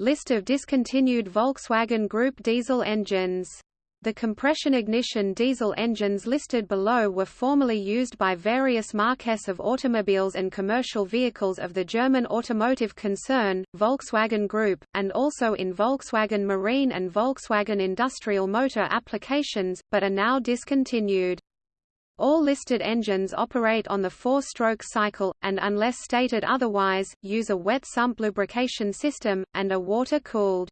List of discontinued Volkswagen Group diesel engines the compression ignition diesel engines listed below were formerly used by various marques of automobiles and commercial vehicles of the German automotive concern, Volkswagen Group, and also in Volkswagen Marine and Volkswagen Industrial Motor applications, but are now discontinued. All listed engines operate on the four-stroke cycle, and unless stated otherwise, use a wet sump lubrication system, and are water-cooled.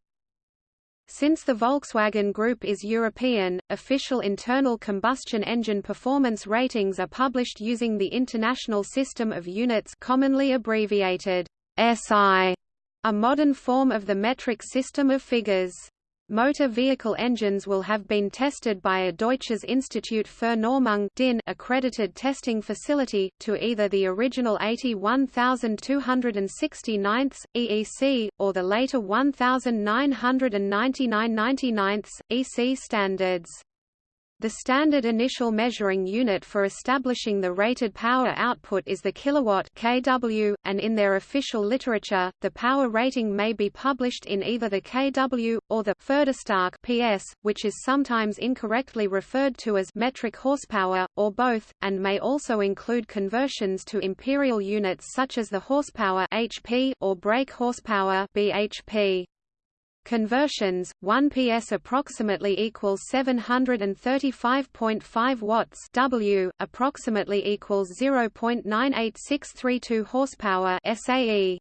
Since the Volkswagen Group is European, official internal combustion engine performance ratings are published using the International System of Units commonly abbreviated SI, a modern form of the metric system of figures. Motor vehicle engines will have been tested by a Deutsches Institut für Normung DIN accredited testing facility, to either the original 81269 EEC, or the later 1999 EC standards. The standard initial measuring unit for establishing the rated power output is the kilowatt kW, and in their official literature, the power rating may be published in either the kW, or the Pferdestärke PS, which is sometimes incorrectly referred to as metric horsepower, or both, and may also include conversions to imperial units such as the horsepower HP or brake horsepower BHP. Conversions, 1 PS approximately equals 735.5 watts W, approximately equals 0.98632 horsepower SAE.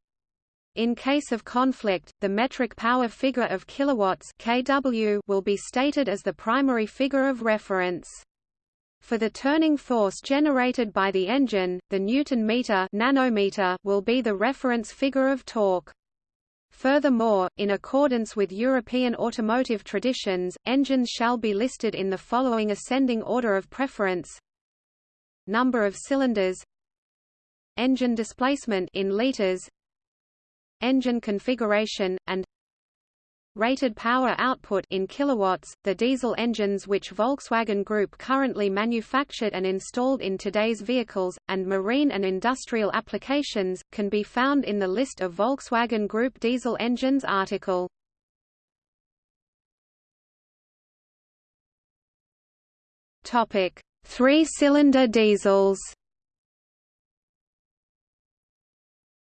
In case of conflict, the metric power figure of kilowatts kW will be stated as the primary figure of reference. For the turning force generated by the engine, the Newton meter nanometer will be the reference figure of torque. Furthermore, in accordance with European automotive traditions, engines shall be listed in the following ascending order of preference. Number of cylinders Engine displacement in liters Engine configuration, and rated power output in kilowatts. The diesel engines which Volkswagen Group currently manufactured and installed in today's vehicles and marine and industrial applications can be found in the list of Volkswagen Group diesel engines article. Topic: Three-cylinder diesels.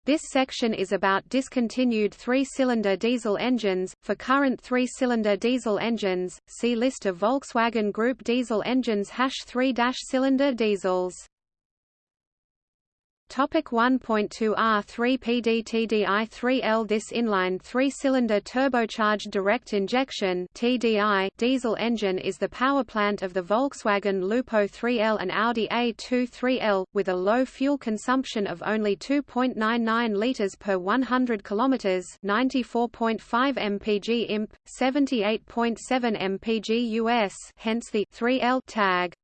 This section is about discontinued three-cylinder diesel engines. For current three-cylinder diesel engines, see list of Volkswagen Group diesel engines hash 3-cylinder diesels. Topic 1.2 R3 PDTDI3L This inline three-cylinder turbocharged direct injection TDI diesel engine is the power plant of the Volkswagen Lupo 3L and Audi A2 3L, with a low fuel consumption of only 2.99 litres per 100 km 94.5 mpg imp, 78.7 mpg US hence the 3L tag.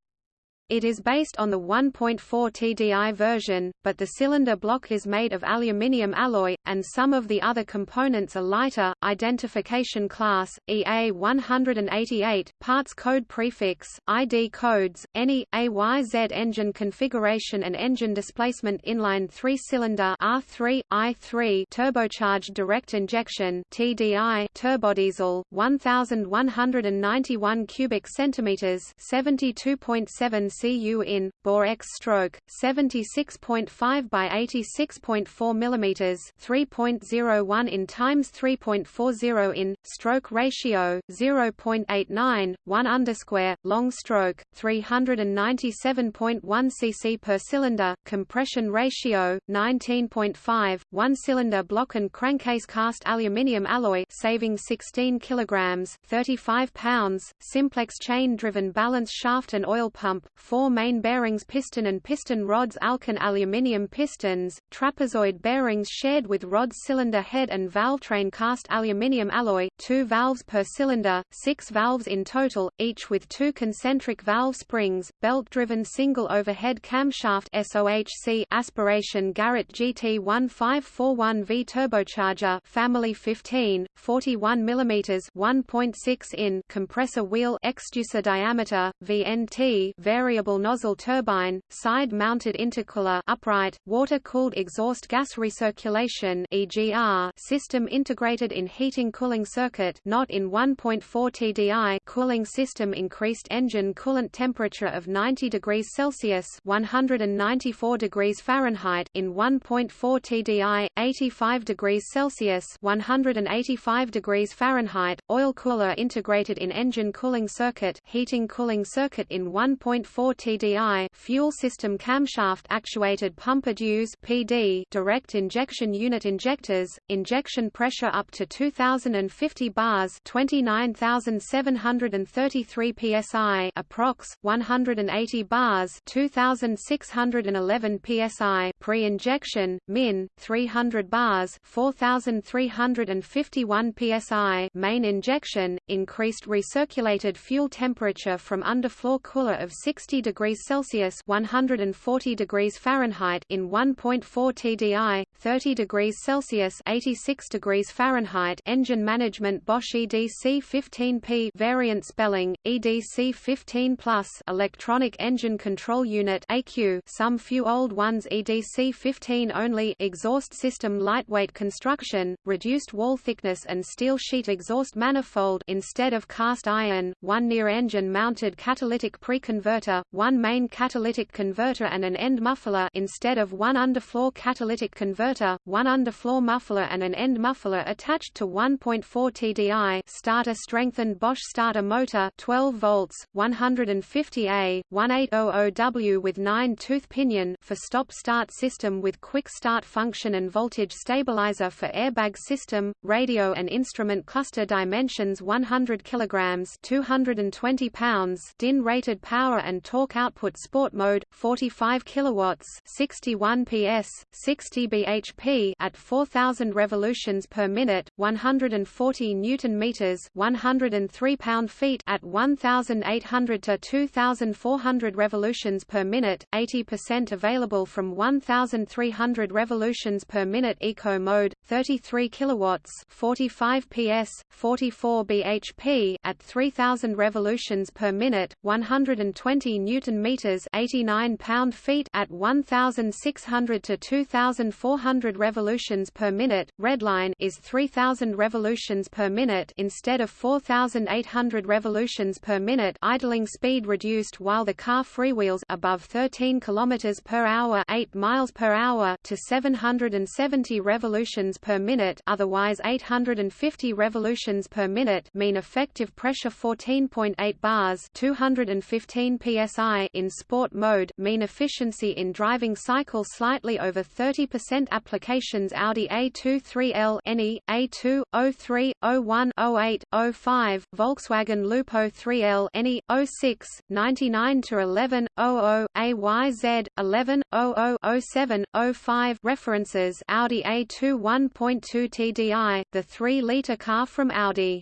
It is based on the 1.4 TDI version, but the cylinder block is made of aluminium alloy, and some of the other components are lighter. Identification class EA 188, parts code prefix, ID codes, any AYZ engine configuration and engine displacement inline three-cylinder R3 I3 turbocharged direct injection TDI turbodiesel 1191 cubic centimeters 72.7 cu in, bore x stroke, 76.5 by 86.4 mm 3.01 in times 3.40 in, stroke ratio, 0.89, 1 underscore, long stroke, 397.1 cc per cylinder, compression ratio, 19.5, 1 cylinder block and crankcase cast aluminium alloy saving 16 kilograms 35 pounds, simplex chain-driven balance shaft and oil pump, four main bearings piston and piston rods Alcan aluminium pistons, trapezoid bearings shared with rods cylinder head and valve train cast aluminium alloy, two valves per cylinder, six valves in total, each with two concentric valve springs, belt-driven single overhead camshaft SOHC aspiration Garrett GT 1541V turbocharger family 15, 41 mm 1.6 in compressor wheel exducer diameter, VNT vari variable nozzle turbine, side-mounted intercooler upright, water-cooled exhaust gas recirculation EGR system integrated in heating cooling circuit not in 1.4 TDI cooling system increased engine coolant temperature of 90 degrees Celsius 194 degrees Fahrenheit in 1.4 TDI, 85 degrees Celsius 185 degrees Fahrenheit, oil cooler integrated in engine cooling circuit heating cooling circuit in 1.4 TDI fuel system camshaft actuated Pumpe Düse PD direct injection unit injectors, injection pressure up to 2050 bars 29,733 psi approx 180 bars 2,611 psi pre-injection min 300 bars 4,351 psi main injection increased recirculated fuel temperature from underfloor cooler of 60 degrees Celsius 140 degrees Fahrenheit in 1.4 TDI 30 degrees Celsius 86 degrees Fahrenheit engine management Bosch EDC 15P variant spelling EDC 15 plus electronic engine control unit AQ some few old ones EDC 15 only exhaust system lightweight construction reduced wall thickness and steel sheet exhaust manifold instead of cast iron one near engine mounted catalytic pre-converter one main catalytic converter and an end muffler instead of one underfloor catalytic converter, one underfloor muffler and an end muffler attached to 1.4 TDI starter strengthened Bosch starter motor 12 volts, 150A, 1800W with 9-tooth pinion for stop-start system with quick start function and voltage stabilizer for airbag system, radio and instrument cluster dimensions 100 kilograms 220 pounds DIN rated power and torque output sport mode 45 kilowatts 61 PS 60 bhp at 4000 revolutions per minute 140 newton meters 103 pound-feet at 1800 to 2400 revolutions per minute 80% available from 1300 revolutions per minute eco mode 33 kilowatts 45 PS 44 bhp at 3000 revolutions per minute 120 newton meters 89 pound-feet at 1600 to 2400 revolutions per minute. Redline is 3000 revolutions per minute instead of 4800 revolutions per minute idling speed reduced while the car freewheels above 13 km per hour 8 miles per hour to 770 revolutions per minute otherwise 850 revolutions per minute mean effective pressure 14.8 bars 215 psi in sport mode mean efficiency in driving cycle slightly over 30% applications Audi A23L NE, A2, 03, 01, 08, 05, Volkswagen Lupo 3L NE, 06, 99 to 11, 00, AYZ, 11, 00, 07, 05 References Audi A2 1.2 TDI, the 3-litre car from Audi.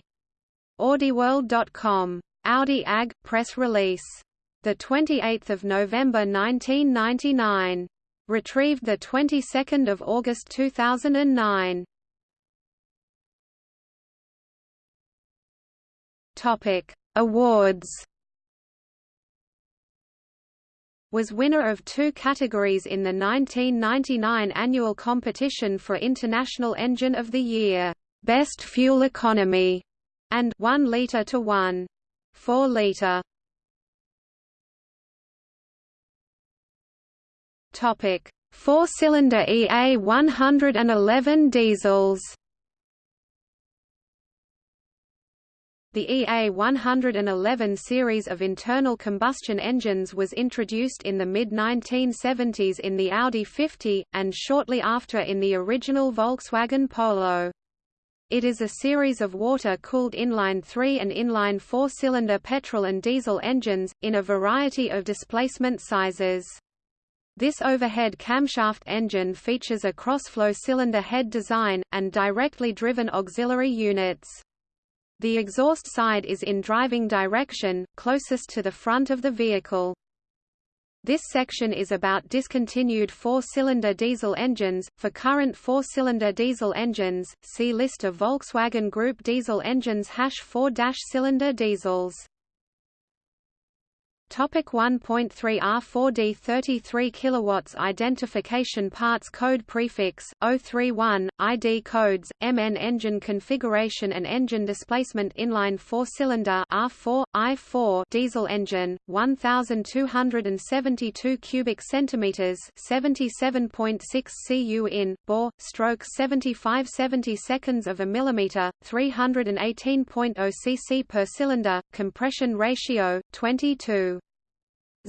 AudiWorld.com. Audi AG, press release. 28 November 1999. Retrieved 22 August 2009. Topic: Awards. Was winner of two categories in the 1999 annual competition for International Engine of the Year, Best Fuel Economy, and 1 liter to 1 4 liter. Four-cylinder EA 111 diesels. The EA 111 series of internal combustion engines was introduced in the mid-1970s in the Audi 50, and shortly after in the original Volkswagen Polo. It is a series of water-cooled inline 3 and inline 4-cylinder petrol and diesel engines, in a variety of displacement sizes. This overhead camshaft engine features a cross-flow cylinder head design, and directly driven auxiliary units. The exhaust side is in driving direction, closest to the front of the vehicle. This section is about discontinued four-cylinder diesel engines. For current four-cylinder diesel engines, see list of Volkswagen Group diesel engines hash 4-cylinder diesels. Topic 1.3 R4D 33 kilowatts identification parts code prefix 031 ID codes MN engine configuration and engine displacement inline 4 cylinder R4 I4 diesel engine 1272 cubic centimeters 77.6 cu in bore stroke 75 70 seconds of a millimeter 318.0 cc per cylinder compression ratio 22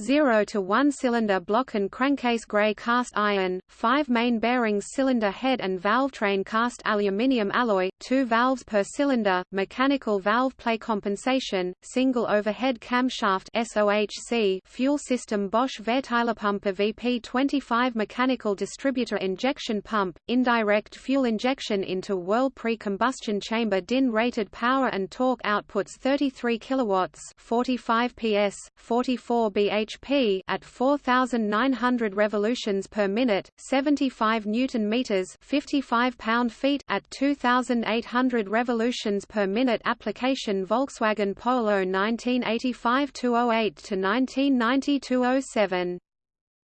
0 to 1 cylinder block and crankcase gray cast iron, 5 main bearings cylinder head and valve train cast aluminium alloy, 2 valves per cylinder, mechanical valve play compensation, single overhead camshaft SOHC fuel system Bosch Verteilerpumpe VP25 mechanical distributor injection pump, indirect fuel injection into whirl pre-combustion chamber DIN rated power and torque outputs 33 kilowatts 45 PS, 44 bh bhp at 4900 revolutions per minute, 75 newton meters, 55 pound-feet at 2800 revolutions per minute application Volkswagen Polo 1985-08 to 1990-07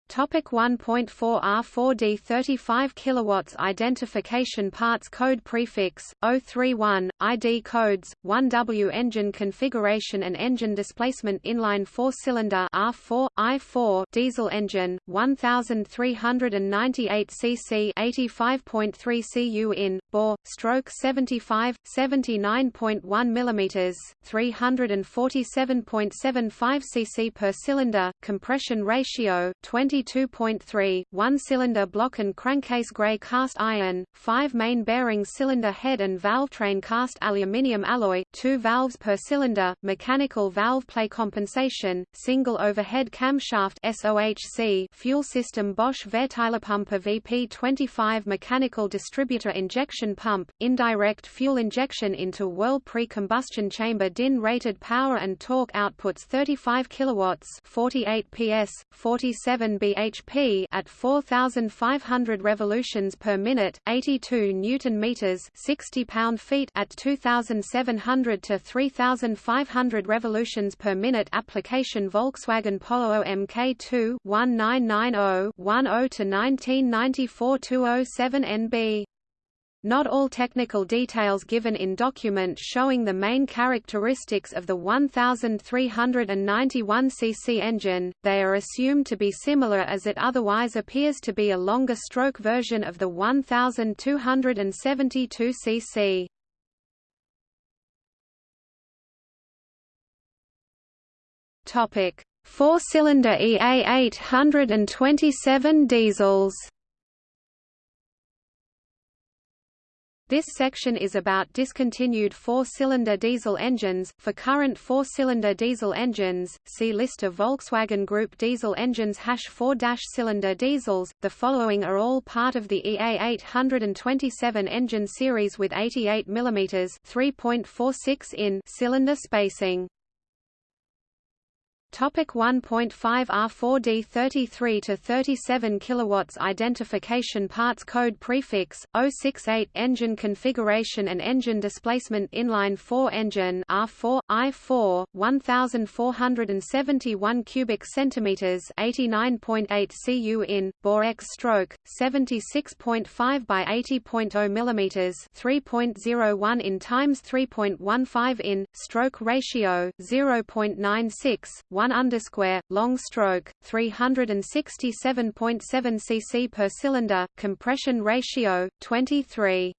Topic 1.4 R4D 35 kilowatts identification parts code prefix 031 ID codes 1W engine configuration and engine displacement inline 4 cylinder R4 I4 diesel engine 1398 cc 85.3 cu in bore stroke 75 79.1 mm 347.75 cc per cylinder compression ratio 20 22.3, one-cylinder block and crankcase gray cast iron, 5 main bearing cylinder head and valve train cast aluminium alloy, 2 valves per cylinder, mechanical valve play compensation, single overhead camshaft SOHC fuel system Bosch Verteilerpumpe VP25 mechanical distributor injection pump, indirect fuel injection into whirl pre-combustion chamber DIN rated power and torque outputs 35 kilowatts 48 PS, 47 bhp at 4500 revolutions per minute, 82 newton meters, 60 pound-feet at 2700 to 3500 revolutions per minute application Volkswagen Polo MK2 1990 10 to 1994 207 NB not all technical details given in document showing the main characteristics of the 1391 cc engine, they are assumed to be similar as it otherwise appears to be a longer stroke version of the 1272 cc. Topic: Four-cylinder EA 827 diesels This section is about discontinued four-cylinder diesel engines. For current four-cylinder diesel engines, see list of Volkswagen Group diesel engines hash 4-cylinder diesels. The following are all part of the EA 827 engine series with 88 mm 3.46 in cylinder spacing. Topic 1.5 R4D 33 to 37 kilowatts identification parts code prefix 068 engine configuration and engine displacement inline 4 engine R4 I4 1471 cubic centimeters 89.8 cu in bore X stroke 76.5 by 80.0 millimeters 3.01 in times 3.15 in stroke ratio 0.96 1 underscore, long stroke, 367.7 cc per cylinder, compression ratio, 23.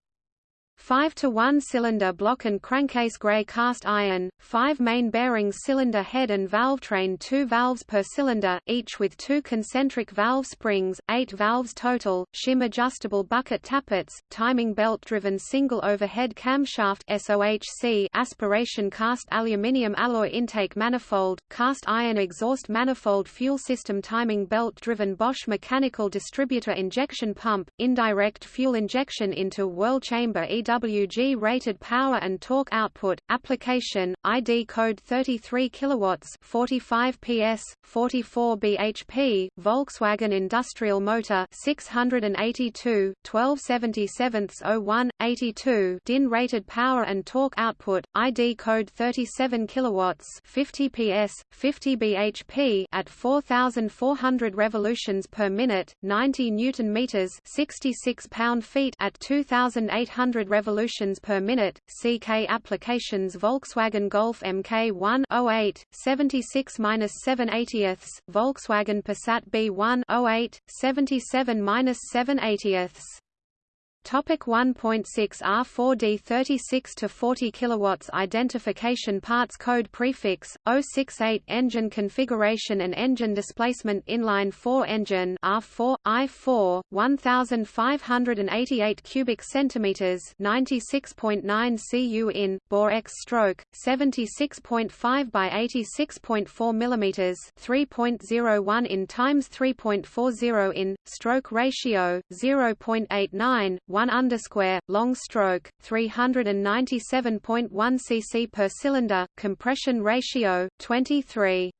5 to 1 cylinder block and crankcase gray cast iron, 5 main bearings cylinder head and valve train 2 valves per cylinder, each with 2 concentric valve springs, 8 valves total, shim adjustable bucket tappets, timing belt driven single overhead camshaft SOHC aspiration cast aluminium alloy intake manifold, cast iron exhaust manifold fuel system timing belt driven Bosch mechanical distributor injection pump, indirect fuel injection into whirl chamber EWG rated power and torque output. Application: ID code 33 kilowatts, 45 PS, 44 bhp. Volkswagen Industrial Motor 682, 1277 82. DIN rated power and torque output. ID code 37 kilowatts, 50 PS, 50 bhp at 4400 revolutions per minute, 90 newton meters, 66 pound-feet at 2800 revolutions per minute. CK applications Volkswagen Golf MK1 08 76-7 Volkswagen Passat B1 08 77-7 Topic 1.6 R4D 36 to 40 kilowatts identification parts code prefix 068 engine configuration and engine displacement inline 4 engine R4 I4 1588 cubic centimeters 96.9 cu in bore x stroke 76.5 by 86.4 millimeters 3.01 in times 3.40 in stroke ratio 0.89 1 underscore long stroke 397.1 cc per cylinder compression ratio 23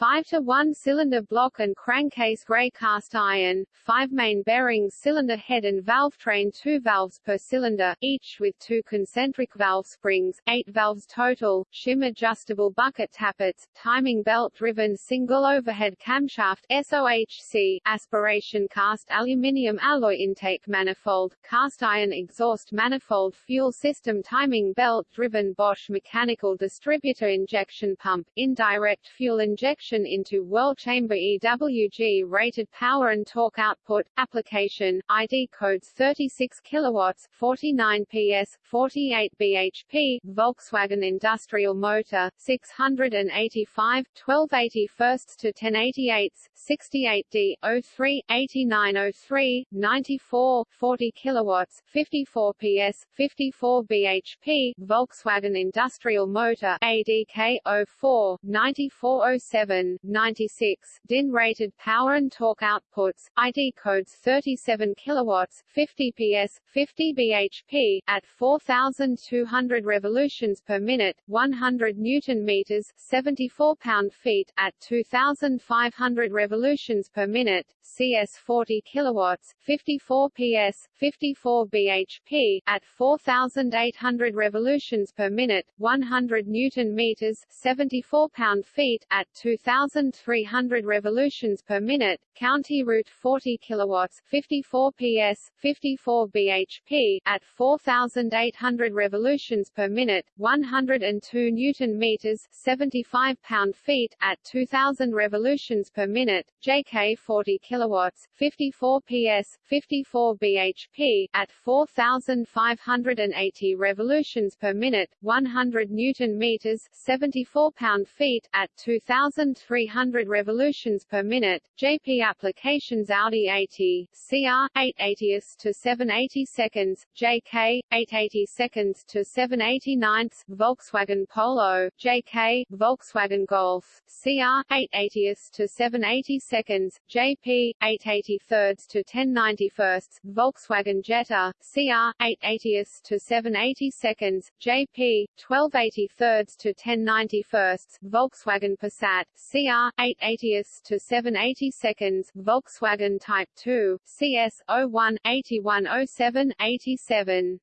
5 to 1 cylinder block and crankcase gray cast iron, 5 main bearings cylinder head and valve train 2 valves per cylinder, each with two concentric valve springs, 8 valves total, shim adjustable bucket tappets, timing belt driven single overhead camshaft SOHC, aspiration cast aluminium alloy intake manifold, cast iron exhaust manifold fuel system timing belt driven Bosch mechanical distributor injection pump, indirect fuel injection into whirl chamber EWG rated power and torque output application ID codes 36 kilowatts 49 PS 48 bhp Volkswagen industrial motor 685 1280 firsts to 1088 68D 03 8903 94 40 kilowatts 54 PS 54 bhp Volkswagen industrial motor ADK 04 9407 96, DIN rated power and torque outputs, ID codes 37 kilowatts, 50 PS, 50 bhp at 4200 revolutions per minute, 100 newton meters, 74 pound-feet at 2500 revolutions per minute, CS 40 kilowatts, 54 PS, 54 bhp at 4800 revolutions per minute, 100 newton meters, 74 pound-feet at 2000 1,300 revolutions per minute, County Route 40 kilowatts, 54 PS, 54 bhp at 4,800 revolutions per minute, 102 newton meters, 75 pound-feet at 2,000 revolutions per minute, JK 40 kilowatts, 54 PS, 54 bhp at 4,580 revolutions per minute, 100 newton meters, 74 pound-feet at 2,000 300 revolutions per minute. JP applications Audi 80, CR 880 to 780 seconds, JK 880 seconds to 789 Volkswagen Polo, JK Volkswagen Golf, CR 880 to 780 seconds, JP 880 thirds to 1091 Volkswagen Jetta, CR 880 to 780 seconds, JP 1280 thirds to 1091 Volkswagen Passat, CR 880s to 780 seconds, Volkswagen Type 2, CS 01 8107 87.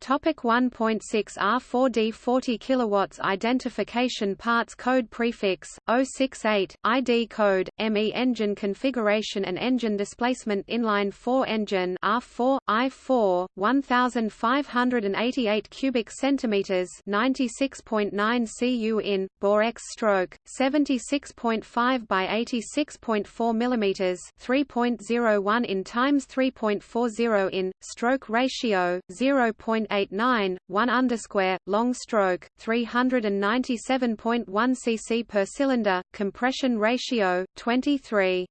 Topic 1.6 R4D 40 kilowatts identification parts code prefix 068 ID code ME engine configuration and engine displacement inline 4 engine R4 I4 1588 cubic centimeters 96.9 cu in bore x stroke 76.5 by 86.4 millimeters 3.01 in times 3.40 in stroke ratio 0. 1.89, 1 underscore, long stroke, 397.1 cc per cylinder, compression ratio, 23.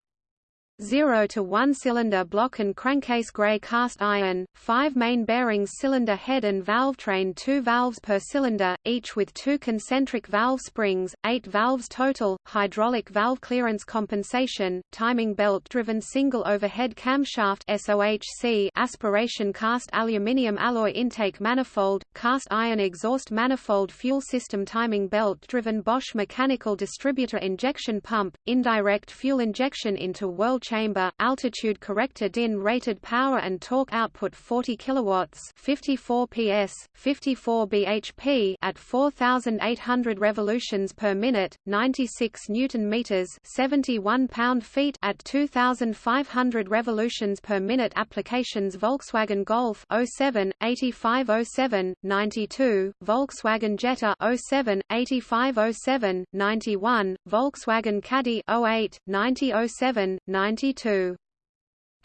0 to 1 cylinder block and crankcase gray cast iron, 5 main bearings cylinder head and valve train 2 valves per cylinder, each with two concentric valve springs, 8 valves total, hydraulic valve clearance compensation, timing belt driven single overhead camshaft SOHC aspiration cast aluminium alloy intake manifold, cast iron exhaust manifold fuel system timing belt driven Bosch mechanical distributor injection pump, indirect fuel injection into whirl chamber, altitude corrector DIN rated power and torque output 40 kilowatts, 54 PS, 54 bhp at 4800 revolutions per minute, 96 newton meters, 71 pound-feet at 2500 revolutions per minute applications Volkswagen Golf 07 8507 92 Volkswagen Jetta 07 8507 91 Volkswagen Caddy 08 9007 90 92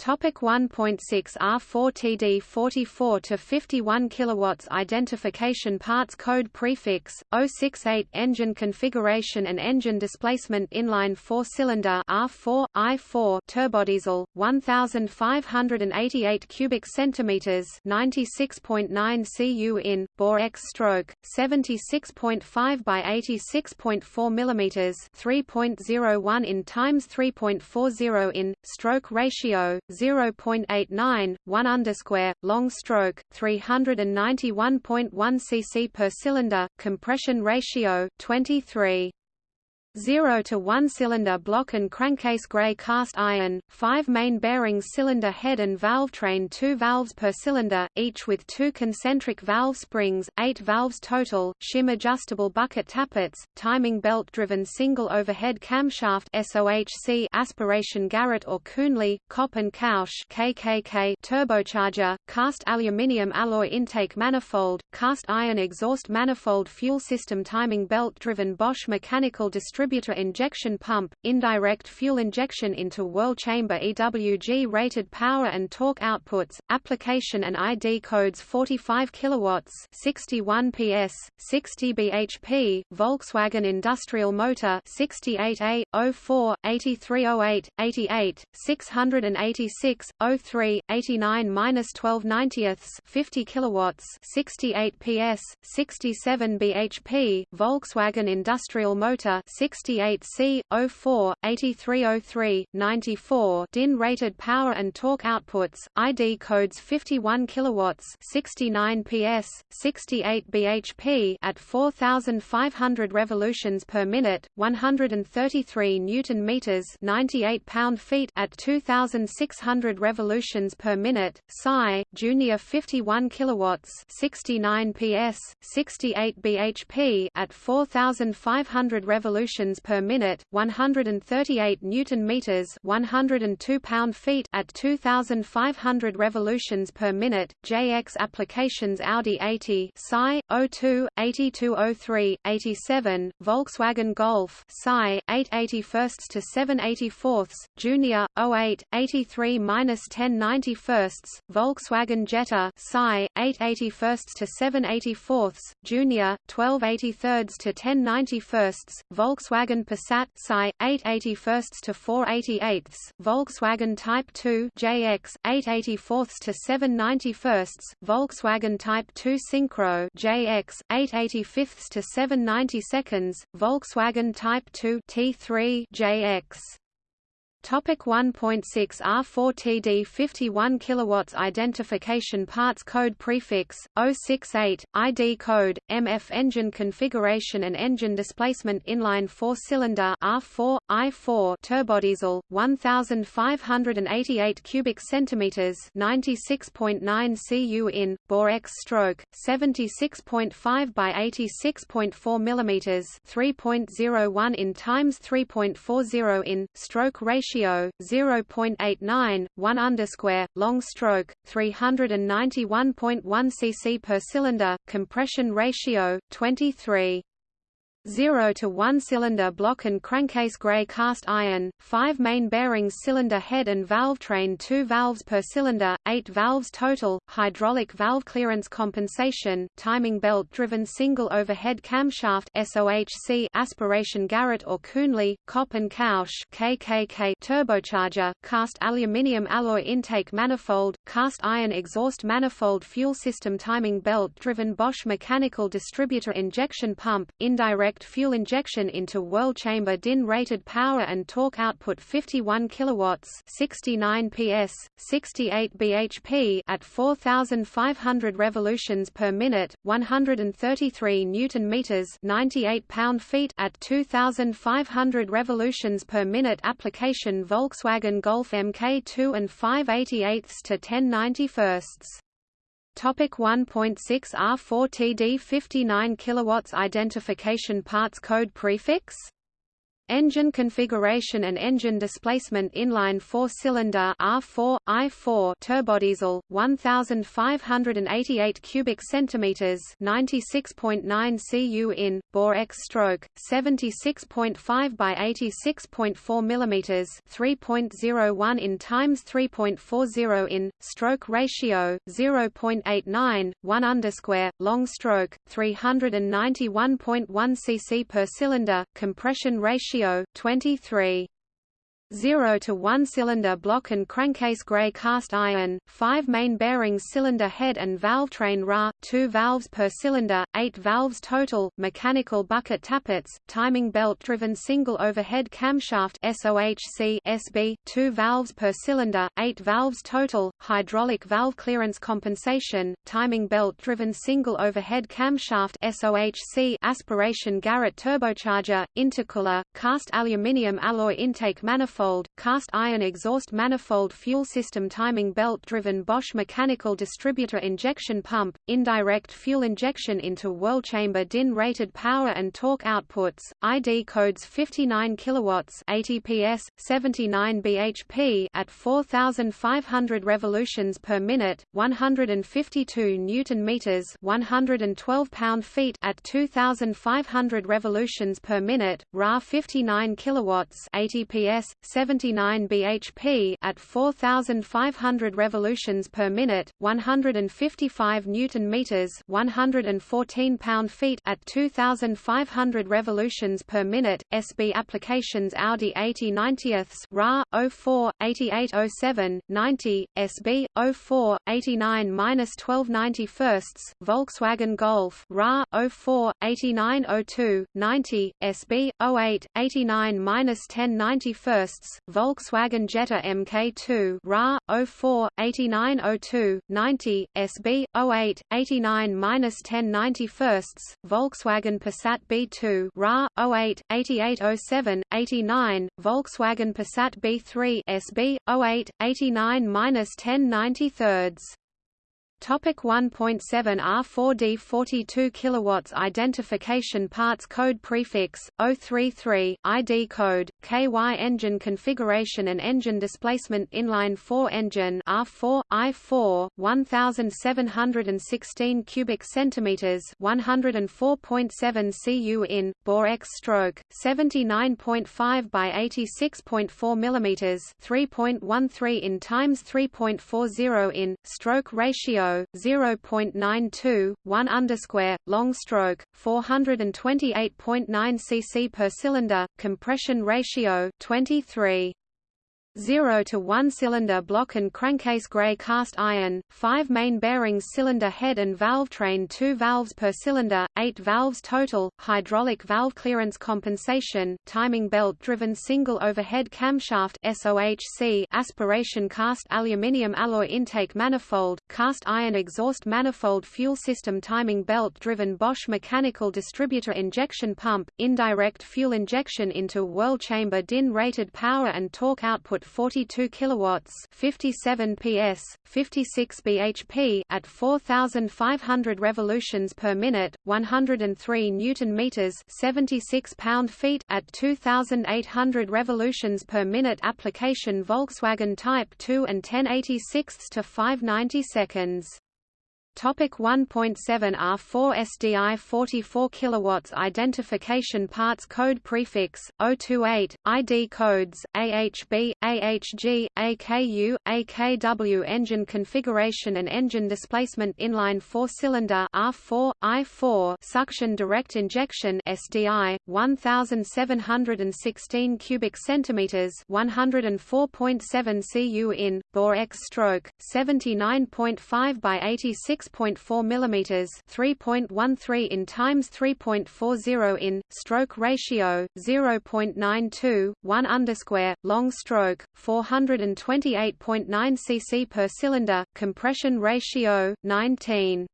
Topic 1.6 R4TD 44 to 51 kilowatts identification parts code prefix 068 engine configuration and engine displacement inline 4 cylinder R4 I4 turbodiesel 1588 cubic centimeters 96.9 cu in bore X stroke 76.5 by 86.4 millimeters 3.01 in times 3.40 in stroke ratio 0.89, 1 underscore, long stroke, 391.1 cc per cylinder, compression ratio, 23. 0 to 1 cylinder block and crankcase gray cast iron, 5 main bearings cylinder head and valve train 2 valves per cylinder, each with two concentric valve springs, 8 valves total, shim adjustable bucket tappets, timing belt driven single overhead camshaft SOHC aspiration Garrett or Kühnle, Kopp and Kausch KKK turbocharger, cast aluminium alloy intake manifold, cast iron exhaust manifold fuel system timing belt driven Bosch mechanical distribution distributor injection pump, indirect fuel injection into whirl chamber EWG rated power and torque outputs, application and ID codes 45 kilowatts, 61 PS, 60 bhp, Volkswagen industrial motor 68A 04 8308 88 686 03 89-12 90ths 50 kilowatts 68 PS 67 bhp Volkswagen industrial motor 68C, 04, 8303, 94 DIN rated power and torque outputs, ID codes 51 kilowatts 69 PS, 68 bhp at 4500 revolutions per minute, 133 newton meters 98 pound-feet at 2600 revolutions per minute, Psi, Junior 51 kilowatts 69 PS, 68 bhp at 4500 revolutions revolutions per minute, 138 newton meters, 102 pound-feet at 2500 revolutions per minute. JX applications Audi 80, Psi 02, 8203, 87, Volkswagen Golf, Psi 881 to 784, Junior 08, 83-1091, Volkswagen Jetta, Psi 881 to 784, Junior 1283 to 1091, Volkswagen Volkswagen Passat Psi 881 to 488, Volkswagen Type 2 JX 884 to 791, Volkswagen Type 2 Syncro JX 885 to 792, Volkswagen Type 2 T3 JX Topic 1.6 R4TD 51 kilowatts identification parts code prefix 068 ID code MF engine configuration and engine displacement inline 4 cylinder R4 I4 turbodiesel 1588 cubic centimeters 96.9 cu in bore X stroke 76.5 by 86.4 millimeters 3.01 in times 3.40 in stroke ratio ratio 0.89, 1 underscore, long stroke 391.1 cc per cylinder, compression ratio 23. 0 to 1 cylinder block and crankcase gray cast iron, 5 main bearings cylinder head and valve train 2 valves per cylinder, 8 valves total, hydraulic valve clearance compensation, timing belt driven single overhead camshaft SOHC aspiration Garrett or Kühnle, Kopp and Kausch KKK turbocharger, cast aluminium alloy intake manifold, cast iron exhaust manifold fuel system timing belt driven Bosch mechanical distributor injection pump, indirect direct fuel injection into whirl chamber DIN rated power and torque output 51 kilowatts 69 PS 68 bhp at 4500 revolutions per minute 133 newton meters 98 pound-feet at 2500 revolutions per minute application Volkswagen Golf MK2 and 588 to 1091 Topic 1.6 R4 TD 59 kilowatts identification parts code prefix Engine configuration and engine displacement inline four-cylinder R4 I4 turbodiesel 1588 cubic centimeters 96.9 cu in bore X stroke 76.5 by 86.4 millimeters 3.01 in times 3.40 in stroke ratio 0.89 1 underscore long stroke 391.1 cc per cylinder compression ratio ratio 23 0 to 1 cylinder block and crankcase gray cast iron, 5 main bearings cylinder head and valve train Ra, 2 valves per cylinder, 8 valves total, mechanical bucket tappets, timing belt driven single overhead camshaft SOHC SB, 2 valves per cylinder, 8 valves total, hydraulic valve clearance compensation, timing belt driven single overhead camshaft SOHC aspiration Garrett turbocharger, intercooler, cast aluminium alloy intake manifold cast iron exhaust manifold fuel system timing belt-driven Bosch mechanical distributor injection pump, indirect fuel injection into whirl chamber DIN rated power and torque outputs, ID codes 59 kilowatts 80 PS, 79 bhp at 4500 revolutions per minute, 152 newton meters 112 pound-feet at 2500 revolutions per minute, Ra 59 kilowatts 80 PS, 79 bhp at 4500 revolutions per minute, 155 newton meters, 114 pound-feet at 2500 revolutions per minute. SB applications Audi 80 90ths, RA 04 8807 90, SB 04 89-12 91 Volkswagen Golf RA 04 8902 90, SB 08 89-10 91 Volkswagen Jetta Mk2 RA 04 8902 90 SB 08 89-10 91 Volkswagen Passat B2 RA 08 8807 89 Volkswagen Passat B3 SB 08 89-10 93 Topic 1.7 R4D 42 kilowatts identification parts code prefix 033 ID code KY engine configuration and engine displacement inline 4 engine R4 I4 1716 cubic centimeters 104.7 cu in bore X stroke 79.5 by 86.4 millimeters 3.13 in times 3.40 in stroke ratio 0.92, 1 underscore, long stroke, 428.9 cc per cylinder, compression ratio 23. 0 to 1 cylinder block and crankcase gray cast iron, 5 main bearings cylinder head and valve train 2 valves per cylinder, 8 valves total, hydraulic valve clearance compensation, timing belt driven single overhead camshaft SOHC aspiration cast aluminium alloy intake manifold, cast iron exhaust manifold fuel system timing belt driven Bosch mechanical distributor injection pump, indirect fuel injection into whirl chamber DIN rated power and torque output 42 kilowatts, 57 PS, 56 bhp at 4500 revolutions per minute, 103 newton meters, 76 pound-feet at 2800 revolutions per minute application Volkswagen Type 2 and 1086 to 590 seconds. Topic 1.7 R4 SDI 44 kilowatts identification parts code prefix 028 ID codes AHB AHG AKU AKW engine configuration and engine displacement inline 4 cylinder R4 I4 suction direct injection SDI 1716 cubic centimeters 104.7 cu in bore X stroke 79.5 by 86 6.4 mm 3.13 in times 3.40 in, stroke ratio, 0.92, 1 underscore, long stroke, 428.9 cc per cylinder, compression ratio, 19.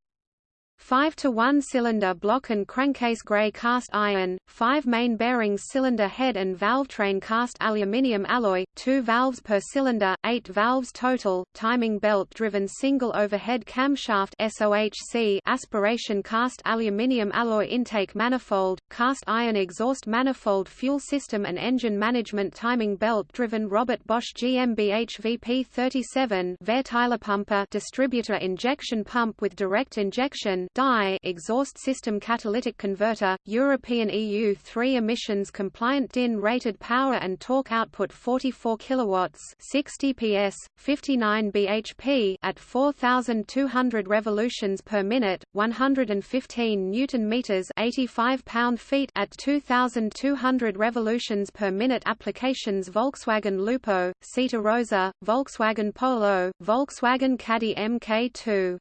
5 to 1 cylinder block and crankcase gray cast iron, 5 main bearings cylinder head and valve train cast aluminium alloy, 2 valves per cylinder, 8 valves total, timing belt driven single overhead camshaft SOHC aspiration cast aluminium alloy intake manifold, cast iron exhaust manifold fuel system and engine management timing belt driven Robert Bosch GmbH VP37 Verteilerpumpe distributor injection pump with direct injection DI exhaust system catalytic converter, European EU 3 emissions compliant DIN rated power and torque output 44 kilowatts 60 PS, 59 bhp at 4200 revolutions per minute, 115 newton meters 85 pound-feet at 2200 revolutions per minute applications Volkswagen Lupo, Seat Arosa, Volkswagen Polo, Volkswagen Caddy MK2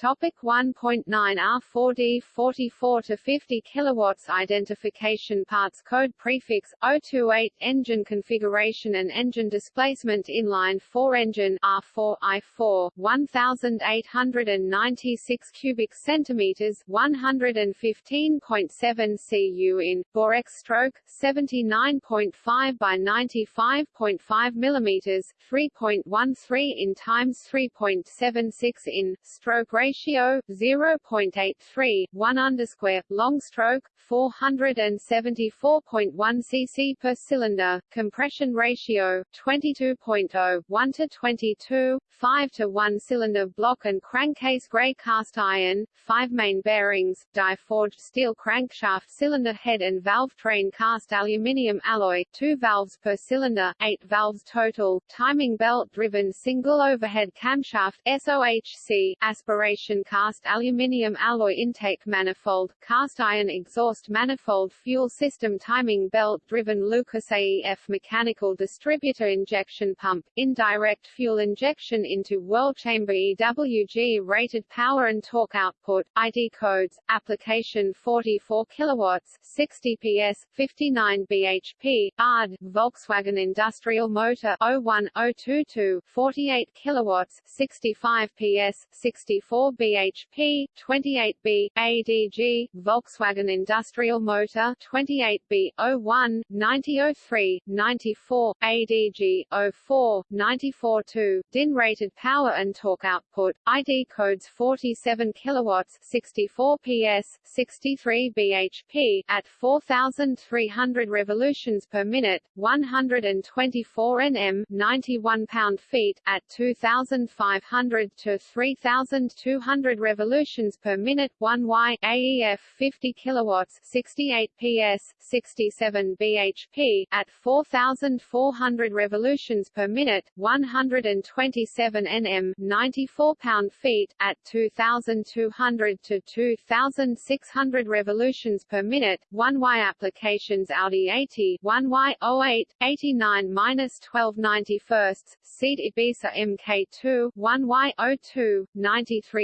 Topic 1.9 R4D 44 to 50 kilowatts identification parts code prefix 028 engine configuration and engine displacement inline 4 engine R4 I4 1896 cubic centimeters 115.7 cu in bore X stroke 79.5 by 95.5 millimeters 3.13 in times 3.76 in stroke rate ratio 0.83 1 underscore long stroke 474.1 cc per cylinder compression ratio 22.0 1 to 22 5 to 1 cylinder block and crankcase gray cast iron 5 main bearings die-forged steel crankshaft cylinder head and valve train cast aluminium alloy 2 valves per cylinder 8 valves total timing belt driven single overhead camshaft SOHC aspiration cast aluminium alloy intake manifold cast iron exhaust manifold fuel system timing belt driven Lucas AEF mechanical distributor injection pump indirect fuel injection into whirl chamber EWG rated power and torque output, ID codes, application 44 kilowatts, 60 PS, 59 bhp, ARD, Volkswagen Industrial Motor 01022, 48 kilowatts, 65 PS, 64 bhp, 28B, ADG, Volkswagen Industrial Motor 28B, 01, 9003, 94, ADG, 04, 94 2, DIN rated power and torque output, ID codes 47 kilowatts, 64 PS, 63 bhp at 4300 revolutions per minute, 124 Nm, 91 pound-feet at 2500 to 3200 revolutions per minute, 1Y AEF 50 kilowatts, 68 PS, 67 bhp at 4400 revolutions per minute, 127 Nm 94 pound-feet at 2200 to 2600 revolutions per minute 1Y applications Audi 80 1Y 08 89-12 91 Seat Ibiza MK2 1Y 02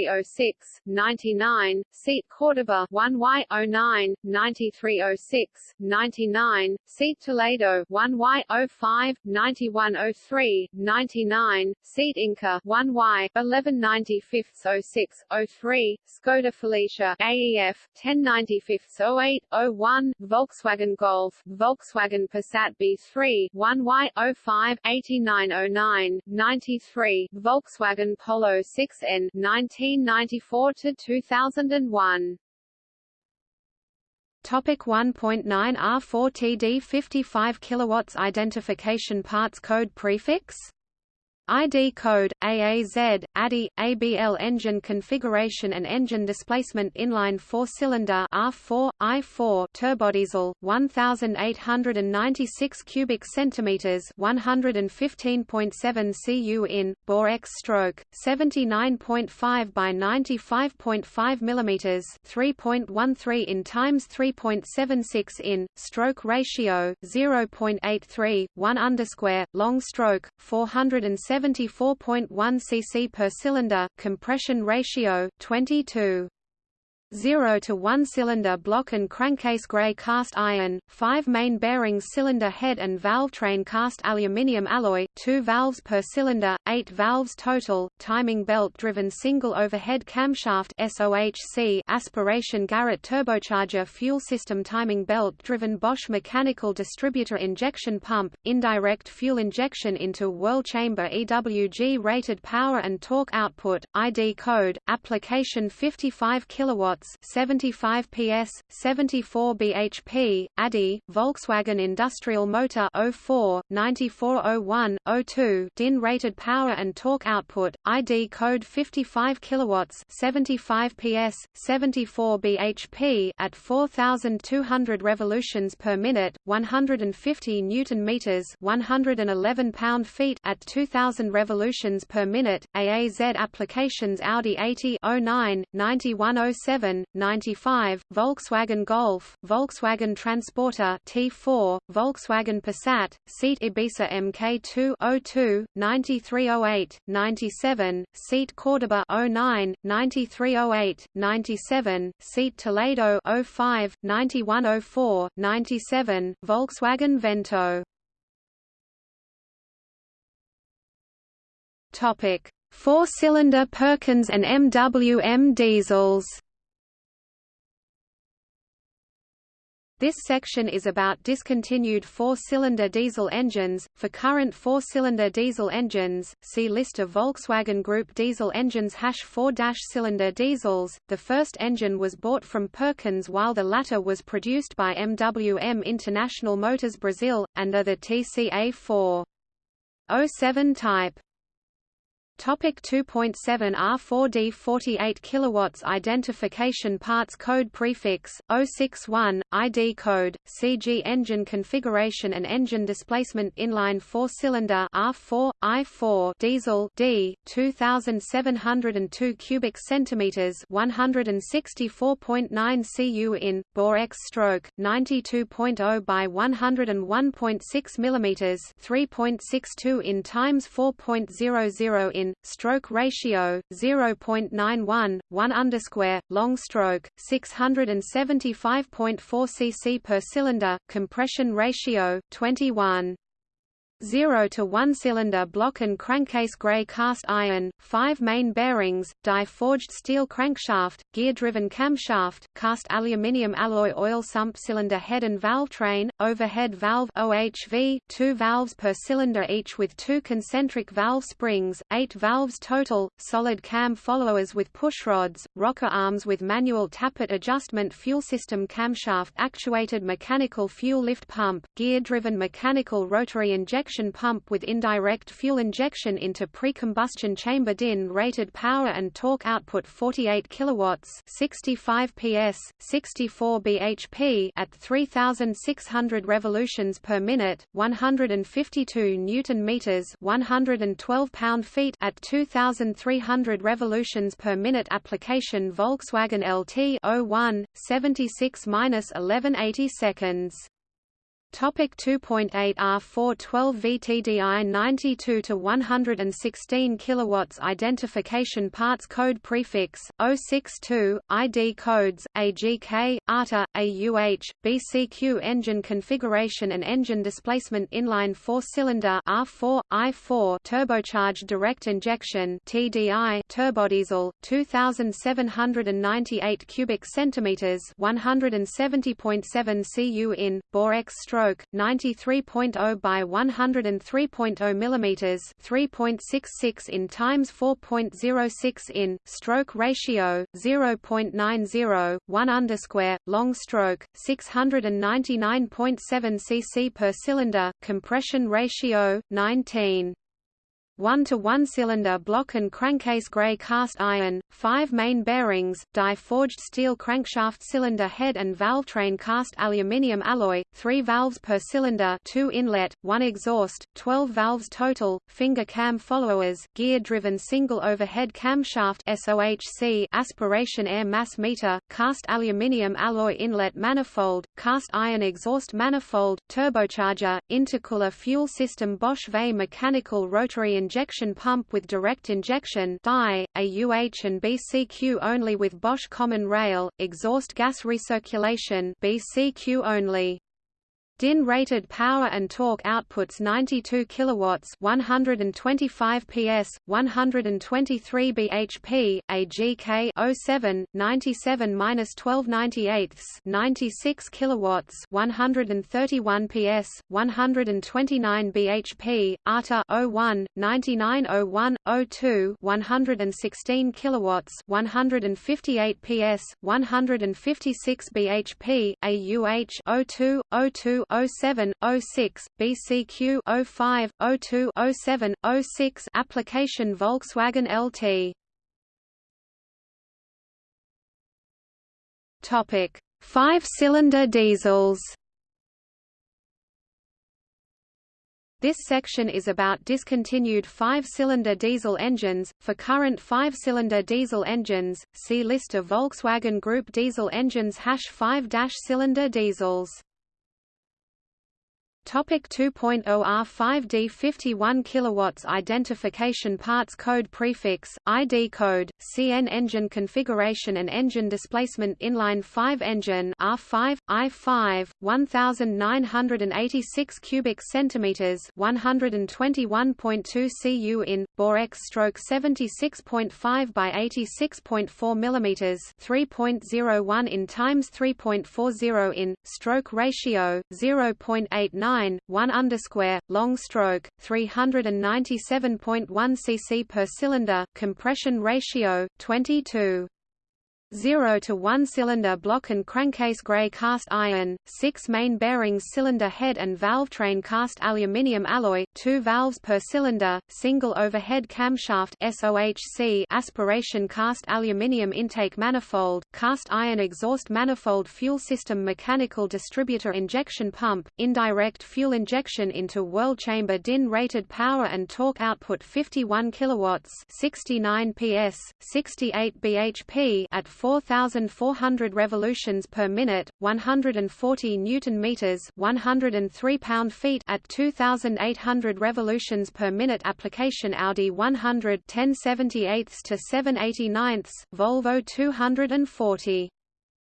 9306 99 Seat Cordoba 1Y 09 9306 99 Seat Toledo 1Y 05 9103 99 Seat Inca 1Y 1195 06 03 Skoda Felicia AEF 1095 08 01 Volkswagen Golf Volkswagen Passat B3 1Y 05 8909 93 Volkswagen Polo 6N 1994 to 2001 Topic 1.9 R4 TD 55 kilowatts identification parts code prefix ID code, AAZ, ADI, ABL engine configuration and engine displacement inline four-cylinder R4, I4 turbodiesel, 1,896 cubic centimeters 115.7 cu in, bore X stroke, 79.5 by 95.5 millimeters 3.13 in times 3.76 in, stroke ratio, 0.83, 1 underscore, long stroke, 470 74.1 cc per cylinder, compression ratio 22 0 to 1 cylinder block and crankcase gray cast iron, 5 main bearings cylinder head and valve train cast aluminium alloy, 2 valves per cylinder, 8 valves total, timing belt driven single overhead camshaft SOHC aspiration Garrett turbocharger fuel system timing belt driven Bosch mechanical distributor injection pump, indirect fuel injection into whirl chamber EWG rated power and torque output, ID code, application 55 kilowatts 75 PS, 74 bhp, ADI, Volkswagen Industrial Motor 04, 9401, 02 DIN rated power and torque output, ID code 55 kilowatts 75 PS, 74 bhp at 4200 revolutions per minute, 150 newton meters 111 pound-feet at 2000 revolutions per minute, AAZ applications Audi 80 09, 9107 95, Volkswagen Golf, Volkswagen Transporter T4, Volkswagen Passat, Seat Ibiza MK2 02, 9308, 97, Seat Cordoba 09, 9308, 97, Seat Toledo 05, 9104, 97, Volkswagen Vento Topic: Four-cylinder Perkins and MWM diesels. This section is about discontinued four-cylinder diesel engines. For current four-cylinder diesel engines, see list of Volkswagen Group diesel engines hash four-cylinder diesels. The first engine was bought from Perkins while the latter was produced by MWM International Motors Brazil, under the TCA 407 type. Topic 2.7 R4D 48 kilowatts identification parts code prefix 061 ID code CG engine configuration and engine displacement inline 4 cylinder R4 I4 diesel D 2702 cubic centimeters 164.9 cu in bore X stroke 92.0 by 101.6 millimeters 3.62 in times 4.00 in stroke ratio 0.91, 1 underscore, long stroke 675.4 cc per cylinder, compression ratio 21. 0 to 1 cylinder block and crankcase gray cast iron, 5 main bearings, die-forged steel crankshaft, gear-driven camshaft, cast aluminium alloy oil sump cylinder head and valve train, overhead valve OHV, 2 valves per cylinder each with 2 concentric valve springs, 8 valves total, solid cam followers with pushrods, rocker arms with manual tappet adjustment fuel system camshaft actuated mechanical fuel lift pump, gear-driven mechanical rotary injection pump with indirect fuel injection into pre-combustion chamber DIN rated power and torque output 48 kilowatts 65 PS 64 bhp at 3600 revolutions per minute 152 newton meters 112 pound-feet at 2300 revolutions per minute application Volkswagen LT 01 76-1180 seconds Topic 2.8 R412 VTDI 92 to 116 kilowatts identification parts code prefix 062 ID codes AGK ATA AUH BCQ engine configuration and engine displacement inline 4-cylinder R4 I4 turbocharged direct injection TDI turbodiesel 2798 cubic centimeters 170.7 cu in bore X stroke stroke 93.0 by 103.0 millimeters 3.66 in times 4.06 in stroke ratio 0.90 1 underscore long stroke 699.7 cc per cylinder compression ratio 19 1 to 1 cylinder block and crankcase gray cast iron, 5 main bearings, die forged steel crankshaft cylinder head and valve train cast aluminium alloy, 3 valves per cylinder 2 inlet, 1 exhaust, 12 valves total, finger cam followers, gear-driven single overhead camshaft SOHC aspiration air mass meter, cast aluminium alloy inlet manifold, cast iron exhaust manifold, turbocharger, intercooler fuel system Bosch VE mechanical rotary injection pump with direct injection DI, a UH and BCQ only with Bosch common rail, exhaust gas recirculation BCQ only. DIN rated power and torque outputs 92 kilowatts, 125 PS, 123 bhp, AGK 07 97-1298, 96 kilowatts, 131 PS, 129 bhp, ATA 01 9901 02, 116 kilowatts, 158 PS, 156 bhp, AUH 02 02 07, 06, BCQ 05, 02, 07, 06 application Volkswagen LT. Topic: Five-cylinder diesels. This section is about discontinued five-cylinder diesel engines. For current five-cylinder diesel engines, see list of Volkswagen Group diesel engines hash 5-cylinder diesels. Topic 2.0 R5D 51 kilowatts identification parts code prefix ID code CN engine configuration and engine displacement inline 5 engine R5 I5 1986 cubic centimeters 121.2 cu in bore X stroke 76.5 by 86.4 millimeters 3.01 in times 3.40 in stroke ratio 0.89 9, 1 underscore, long stroke, 397.1 cc per cylinder, compression ratio, 22. 0 to 1 cylinder block and crankcase gray cast iron, 6 main bearings cylinder head and valve train cast aluminium alloy, 2 valves per cylinder, single overhead camshaft SOHC aspiration cast aluminium intake manifold, cast iron exhaust manifold fuel system mechanical distributor injection pump, indirect fuel injection into whirl chamber DIN rated power and torque output 51 kilowatts 69 PS, 68 bhp at 4,400 revolutions per minute, 140 newton meters, 103 pound-feet at 2,800 revolutions per minute. Application Audi 100 1078 to 789, Volvo 240.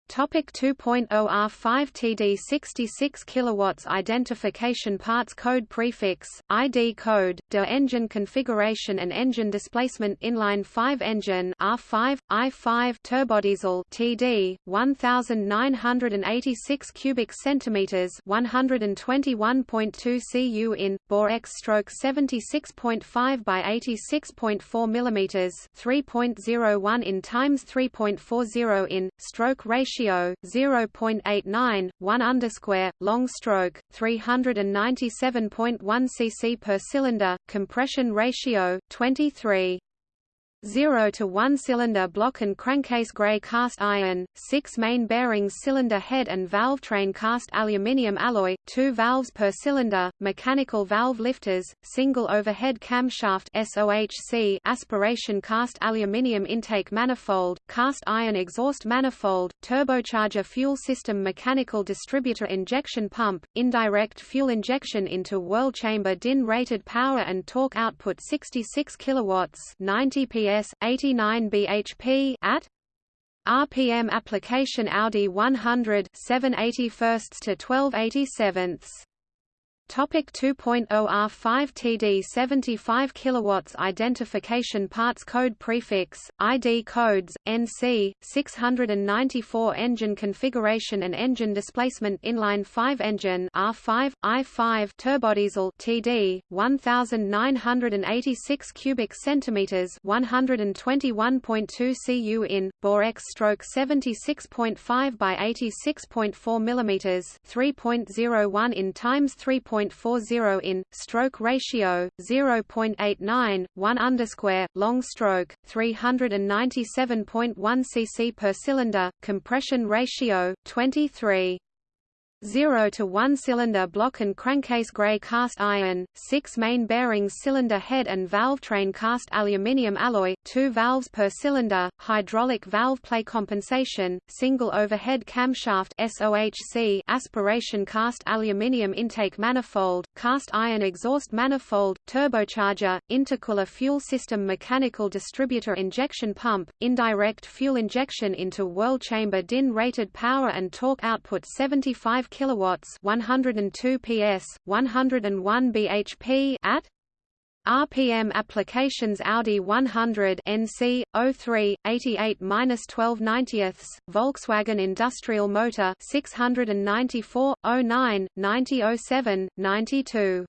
Topic 2.0 R5 TD 66 kilowatts identification parts code prefix ID code der engine configuration and engine displacement inline 5 engine R5 I5 turbodiesel TD 1986 cubic centimeters 121.2 cu in bore X stroke 76.5 by 86.4 millimeters 3.01 in times 3.40 in stroke ratio ratio 0.89, 1 underscore, long stroke 397.1 cc per cylinder, compression ratio 23. 0 to 1 cylinder block and crankcase gray cast iron, 6 main bearings cylinder head and valve train cast aluminium alloy, 2 valves per cylinder, mechanical valve lifters, single overhead camshaft SOHC aspiration cast aluminium intake manifold, cast iron exhaust manifold, turbocharger fuel system mechanical distributor injection pump, indirect fuel injection into whirl chamber DIN rated power and torque output 66 kilowatts 90 PS PS 89 bhp at RPM application Audi 100 781 to 1287 Topic 2.0 R5 TD 75 kilowatts identification parts code prefix ID codes NC 694 engine configuration and engine displacement inline 5 engine R5 I5 turbodiesel TD 1986 cubic centimeters 121.2 cu in bore X stroke 76.5 by 86.4 millimeters 3.01 in times 3. 0.40 in, stroke ratio 0.89, 1 underscore, long stroke 397.1 cc per cylinder, compression ratio 23. 0 to 1 cylinder block and crankcase gray cast iron, 6 main bearings cylinder head and valve train cast aluminium alloy, 2 valves per cylinder, hydraulic valve play compensation, single overhead camshaft SOHC aspiration cast aluminium intake manifold, cast iron exhaust manifold, turbocharger, intercooler fuel system mechanical distributor injection pump, indirect fuel injection into whirl chamber DIN rated power and torque output 75 kilowatts, 102 PS, 101 bhp at RPM applications Audi 100 NC 03 88-12 90ths Volkswagen Industrial Motor 694 09 90 07 92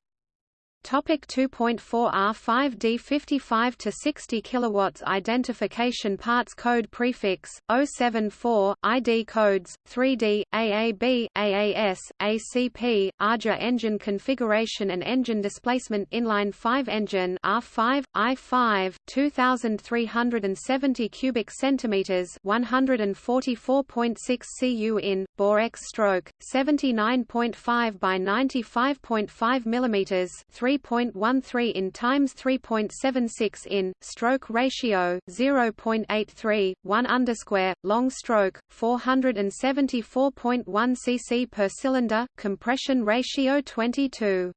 Topic 2.4 R5D 55 to 60 kilowatts identification parts code prefix 074 ID codes 3D AAB AAS ACP ARJA engine configuration and engine displacement inline 5 engine R5 I5 2370 cubic centimeters 144.6 cu in bore X stroke 79.5 by 95.5 millimeters 3 3.13 in times 3.76 in, stroke ratio 0.83, 1 underscore, long stroke 474.1 cc per cylinder, compression ratio 22.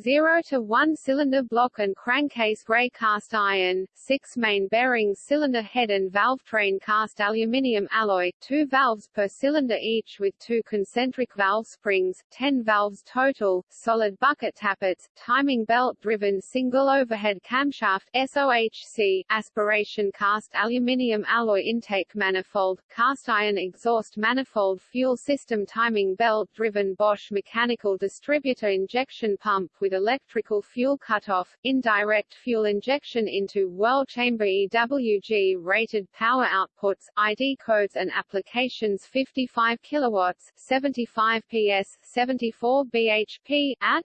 0 to 1 cylinder block and crankcase gray cast iron, 6 main bearings cylinder head and valve train cast aluminium alloy, 2 valves per cylinder each with 2 concentric valve springs, 10 valves total, solid bucket tappets, timing belt driven single overhead camshaft SOHC, aspiration cast aluminium alloy intake manifold, cast iron exhaust manifold fuel system timing belt driven Bosch mechanical distributor injection pump with with electrical fuel cutoff, indirect fuel injection into whirl chamber EWG rated power outputs, ID codes and applications 55 kilowatts, 75 PS, 74 bhp at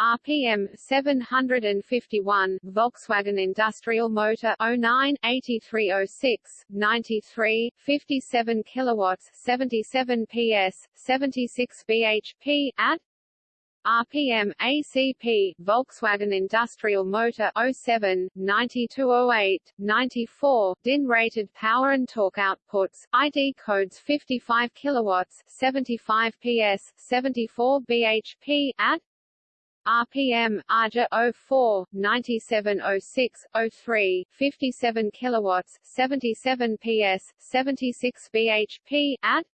RPM 751 Volkswagen Industrial Motor 09 8306 93 57 kilowatts 77 PS 76 bhp at RPM ACP Volkswagen Industrial Motor 07 9208 94 DIN rated power and torque outputs ID codes 55 kilowatts 75 PS 74 bhp at RPM ARJA 04 9706 03 57 kilowatts 77 PS 76 bhp at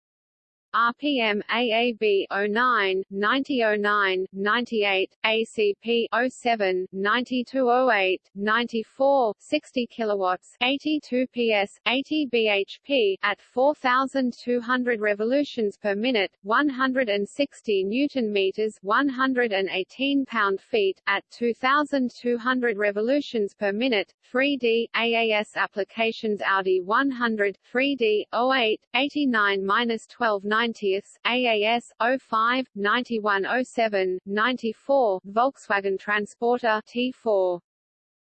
RPM AAB 09, 9009, 98, ACP 07, 9208, 94, 60 kilowatts, 82 PS, 80 bhp at 4200 revolutions per minute, 160 newton meters, 118 pound-feet at 2200 revolutions per minute. 3D AAS applications Audi 100 3D 08 89-12 90ths, AAS 05 9107 94 Volkswagen Transporter T4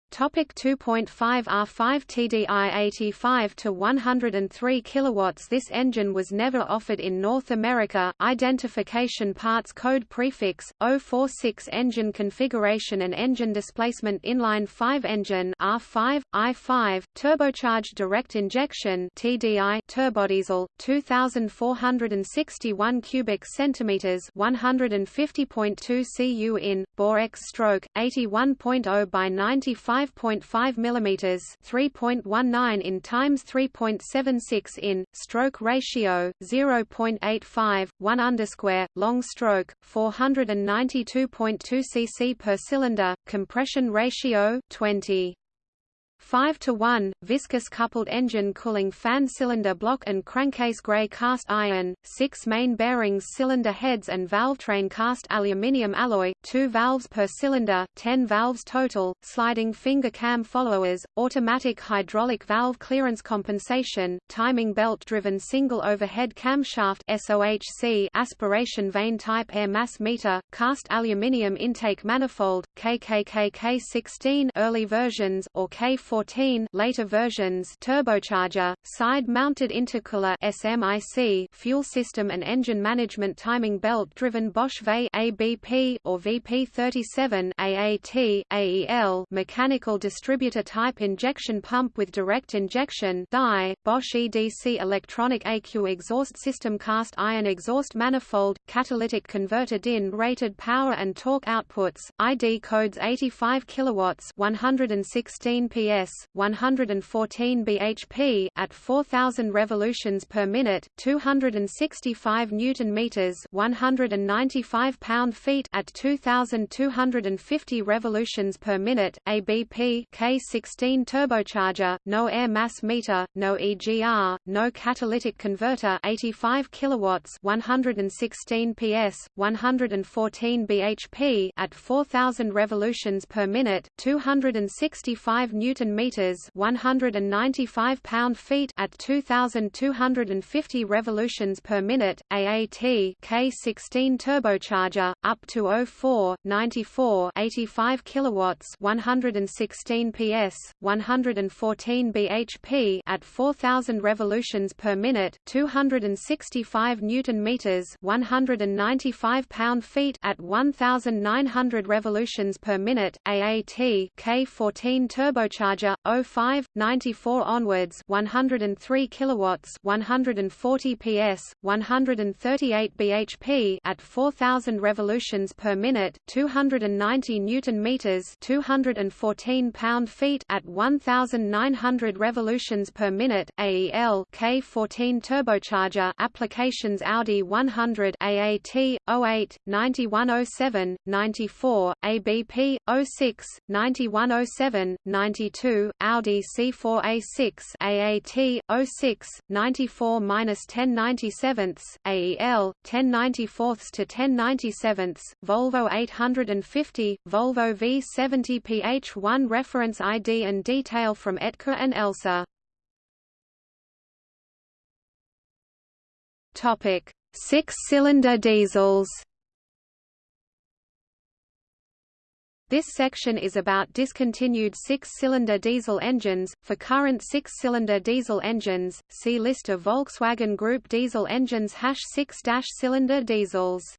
Topic 2.5 R5 TDI 85 to 103 kilowatts This engine was never offered in North America. Identification parts code prefix 046 engine configuration and engine displacement inline 5 engine R5 I5 turbocharged direct injection TDI turbodiesel 2461 cubic centimeters 150.2 cu in bore X stroke 81.0 by 95 5.5 mm 3.19 in times 3.76 in, stroke ratio 0.85, 1 underscore, long stroke 492.2 cc per cylinder, compression ratio 20. 5 to 1 viscous coupled engine cooling fan cylinder block and crankcase gray cast iron 6 main bearings cylinder heads and valve train cast aluminium alloy 2 valves per cylinder 10 valves total sliding finger cam followers automatic hydraulic valve clearance compensation timing belt driven single overhead camshaft SOHC aspiration vane type air mass meter cast aluminium intake manifold KKK K16 early versions or K4 14 later versions turbocharger, side-mounted intercooler SMIC fuel system and engine management timing belt-driven Bosch VE ABP or VP37 AAT AEL mechanical distributor type injection pump with direct injection DI, Bosch EDC electronic AQ exhaust system cast iron exhaust manifold, catalytic converter DIN rated power and torque outputs, ID codes 85 kilowatts 116 PS PS, 114 bhp at 4000 revolutions per minute, 265 newton meters, 195 pound-feet at 2250 revolutions per minute, ABP K16 turbocharger, no air mass meter, no EGR, no catalytic converter, 85 kilowatts, 116 PS, 114 bhp at 4000 revolutions per minute, 265 newton meters, 195 pound-feet at 2250 revolutions per minute. AAT K16 turbocharger up to 04 94 85 kilowatts, 116 PS, 114 bhp at 4000 revolutions per minute, 265 newton meters, 195 pound-feet at 1900 revolutions per minute. AAT K14 turbocharger 05 94 onwards 103 kilowatts 140 PS 138 bhp at 4000 revolutions per minute 290 newton meters 214 pound feet at 1900 revolutions per minute AEL K14 turbocharger applications Audi 100 AAT 08 9107 94 ABP 06 9107 92 Audi C4A6 AAT 06 94 1097 AEL 1094 to 1097 Volvo 850 Volvo V70 PH1 reference ID and detail from Etka and Elsa Topic: Six-cylinder diesels. This section is about discontinued six-cylinder diesel engines. For current six-cylinder diesel engines, see list of Volkswagen Group diesel engines hash six-cylinder diesels.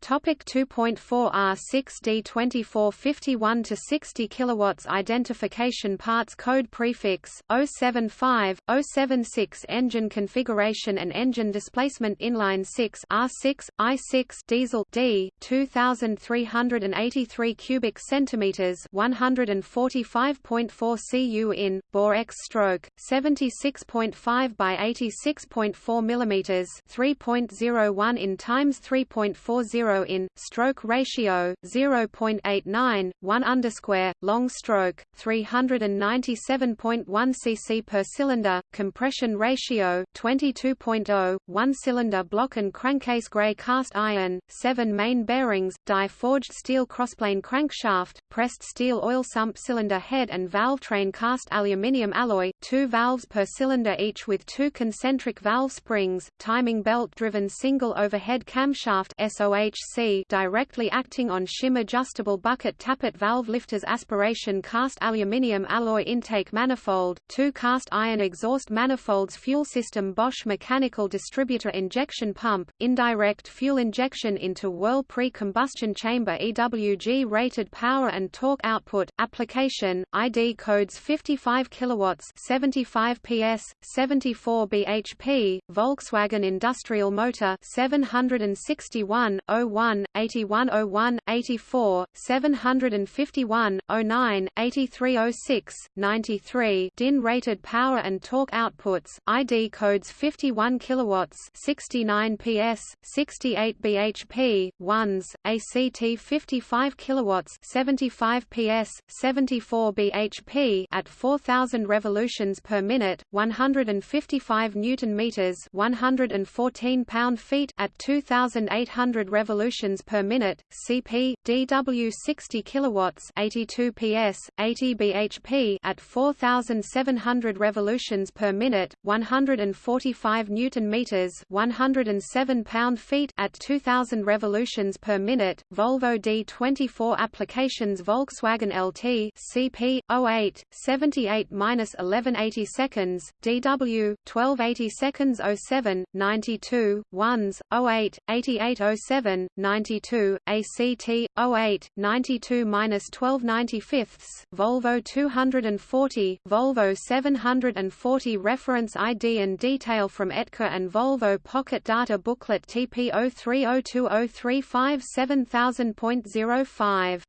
Topic 2.4 R6D 2451 to 60 kilowatts identification parts code prefix 075 076 engine configuration and engine displacement inline 6 R6 I6 diesel D 2383 cubic centimeters 145.4 cu in bore X stroke 76.5 by 86.4 millimeters 3.01 in times 3.40 0 in stroke ratio 0.89 1 underscore long stroke 397.1 cc per cylinder compression ratio 22.0 one cylinder block and crankcase gray cast iron 7 main bearings die forged steel crossplane crankshaft pressed steel oil sump cylinder head and valve train cast aluminium alloy 2 valves per cylinder each with two concentric valve springs timing belt driven single overhead camshaft SOH C directly acting on shim adjustable bucket tappet valve lifters aspiration cast aluminium alloy intake manifold, two cast iron exhaust manifolds fuel system Bosch mechanical distributor injection pump, indirect fuel injection into whirl pre-combustion chamber EWG rated power and torque output, application, ID codes 55 kilowatts 75 PS, 74 bhp, Volkswagen industrial motor 761, 01, 8101, 84, 751, 09, 8306, 93 DIN rated power and torque outputs, ID codes 51 kilowatts, 69 PS, 68 bhp, ones, ACT 55 kilowatts, 75 PS, 74 bhp at 4000 revolutions per minute, 155 newton meters, 114 pound-feet at 2800 revolutions per minute, CP DW 60 kilowatts, 82 PS, 80 bhp at 4700 revolutions per minute, 145 newton meters, 107 pound-feet at 2000 revolutions per minute. Volvo D24 applications Volkswagen LT CP 08 78-1180 seconds, DW 1280 seconds 07 92 ones 08 8807 92 ACT 08 92-1295 Volvo 240 Volvo 740 reference ID and detail from ETKA and Volvo Pocket Data Booklet TP 03020357 7000.05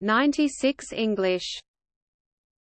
96 English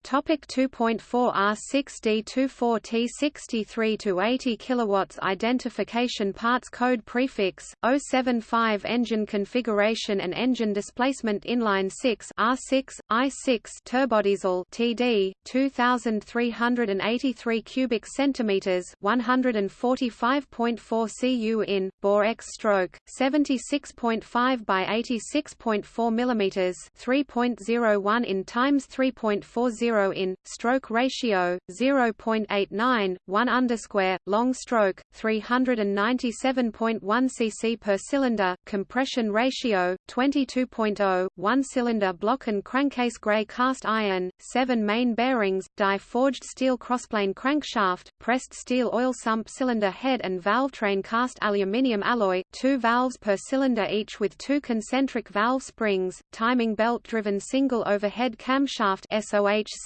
Topic 2.4 R6D24T 63 to 80 kilowatts identification parts code prefix 075 engine configuration and engine displacement inline 6 R6 I6 turbodiesel TD 2383 cubic centimeters 145.4 cu in bore X stroke 76.5 by 86.4 millimeters 3.01 in times 3.40 0 in stroke ratio 0.89 1 underscore long stroke 397.1 cc per cylinder compression ratio 22.0 one cylinder block and crankcase gray cast iron 7 main bearings die forged steel crossplane crankshaft pressed steel oil sump cylinder head and valve train cast aluminium alloy 2 valves per cylinder each with two concentric valve springs timing belt driven single overhead camshaft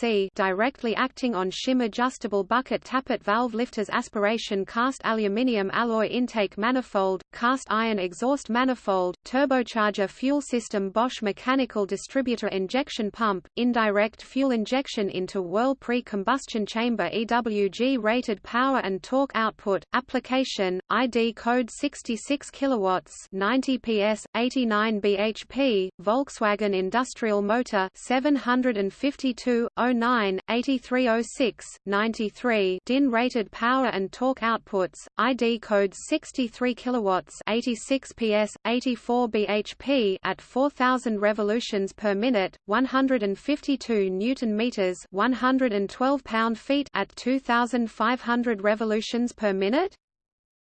SOHC directly acting on shim adjustable bucket tappet valve lifters aspiration cast aluminium alloy intake manifold, cast iron exhaust manifold, turbocharger fuel system Bosch mechanical distributor injection pump, indirect fuel injection into whirl pre-combustion chamber EWG rated power and torque output, application, ID code 66 kilowatts 90 PS, 89 bhp, Volkswagen industrial motor 752 09 8306, 93 DIN rated power and torque outputs, ID code 63 kilowatts 86 PS, 84 bhp at 4000 revolutions per minute, 152 newton meters 112 pound-feet at 2500 revolutions per minute?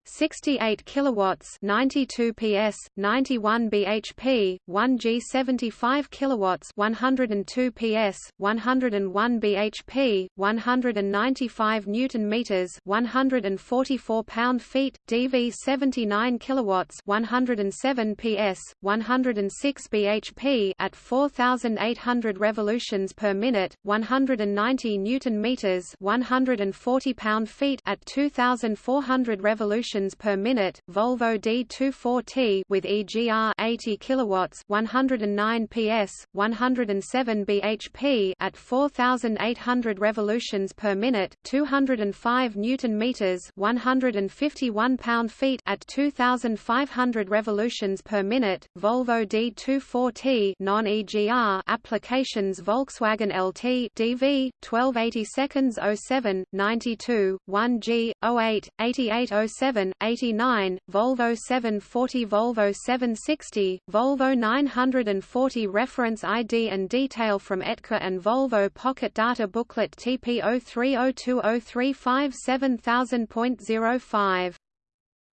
68 kilowatts 92 PS 91 bhp 1 G 75 kilowatts 102 PS 101 bhp 195 newton meters 144 pound feet DV 79 kilowatts 107 PS 106 bhp at 4800 revolutions per minute 190 newton meters 140 pound feet at 2400 revolutions revolutions per minute, Volvo D24T with EGR 80 kilowatts, 109 PS, 107 bhp at 4800 revolutions per minute, 205 newton meters, 151 pound-feet at 2500 revolutions per minute, Volvo D24T non-EGR applications Volkswagen LT DV 1280 seconds 07 92 1G 08 8807 89, Volvo 740 Volvo 760, Volvo 940 Reference ID and detail from ETKA and Volvo Pocket Data Booklet TP 03020357 7000.05.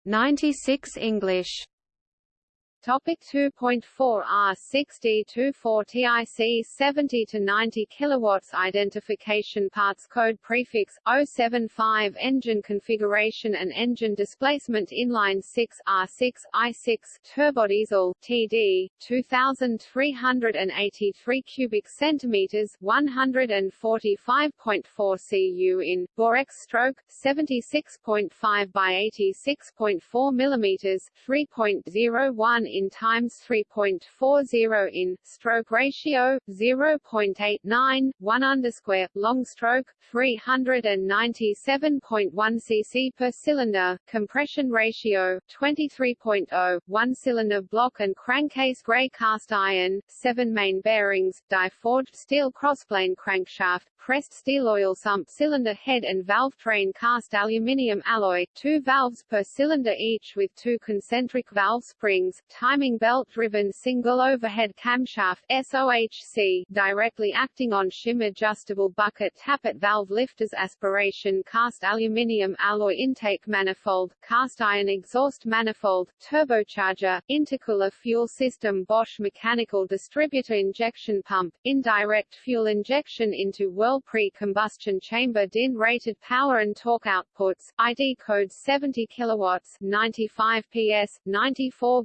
96 English Topic 2.4 R6D24 TIC 70 to 90 kilowatts identification parts code prefix 075 engine configuration and engine displacement inline 6 R6 I6 turbodiesel TD 2383 cubic centimeters 145.4 cu in bore X stroke 76.5 by 86.4 millimeters 3.01 in times 3.40 in stroke ratio 0.89 1 underscore long stroke 397.1 cc per cylinder compression ratio 23.0 one cylinder block and crankcase gray cast iron 7 main bearings die-forged steel crossplane crankshaft pressed steel oil sump cylinder head and valve train cast aluminium alloy, two valves per cylinder each with two concentric valve springs, timing belt-driven single overhead camshaft SOHC, directly acting on shim adjustable bucket tappet valve lifters aspiration cast aluminium alloy intake manifold, cast iron exhaust manifold, turbocharger, intercooler fuel system Bosch mechanical distributor injection pump, indirect fuel injection into whirl pre-combustion chamber DIN rated power and torque outputs, ID code 70 kilowatts, 95 PS, 94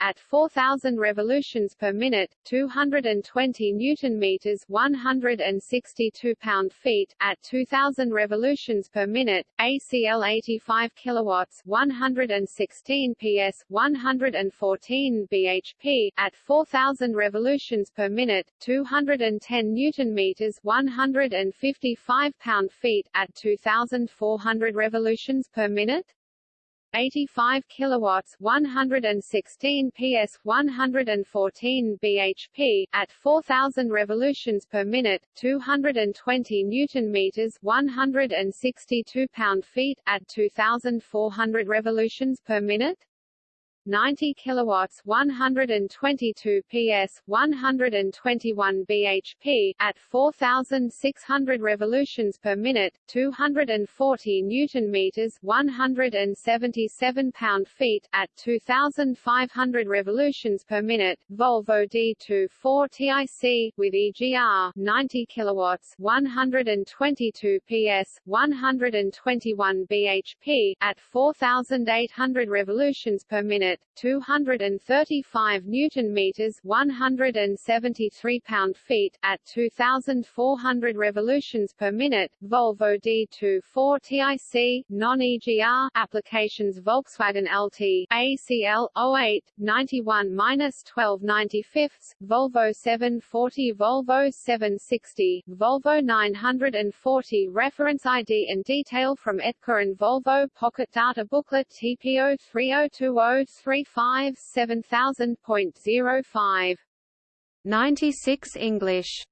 at 4000 revolutions per minute, 220 newton meters, 162 pound-feet at 2000 revolutions per minute, ACL 85 kilowatts, 116 PS, 114 bhp at 4000 revolutions per minute, 210 newton meters, 155 pound-feet at 2,400 revolutions per minute? 85 kilowatts 116 ps 114 bhp at 4000 revolutions per minute 220 newton meters 162 pound-feet at 2400 revolutions per minute 90 kilowatts 122 ps 121 bhp at 4600 revolutions per minute 240 newton meters 177 pound-feet at 2500 revolutions per minute Volvo D24 TIC with EGR 90 kilowatts 122 ps 121 bhp at 4800 revolutions per minute minute, 235 newton meters, 173 pound-feet at 2400 revolutions per minute. Volvo D24 TIC non-EGR applications Volkswagen LT ACL 08 91-12 95 Volvo 740 Volvo 760 Volvo 940 reference ID and detail from ETCA and Volvo Pocket Data Booklet TPO 3020 35 7000.05 96 English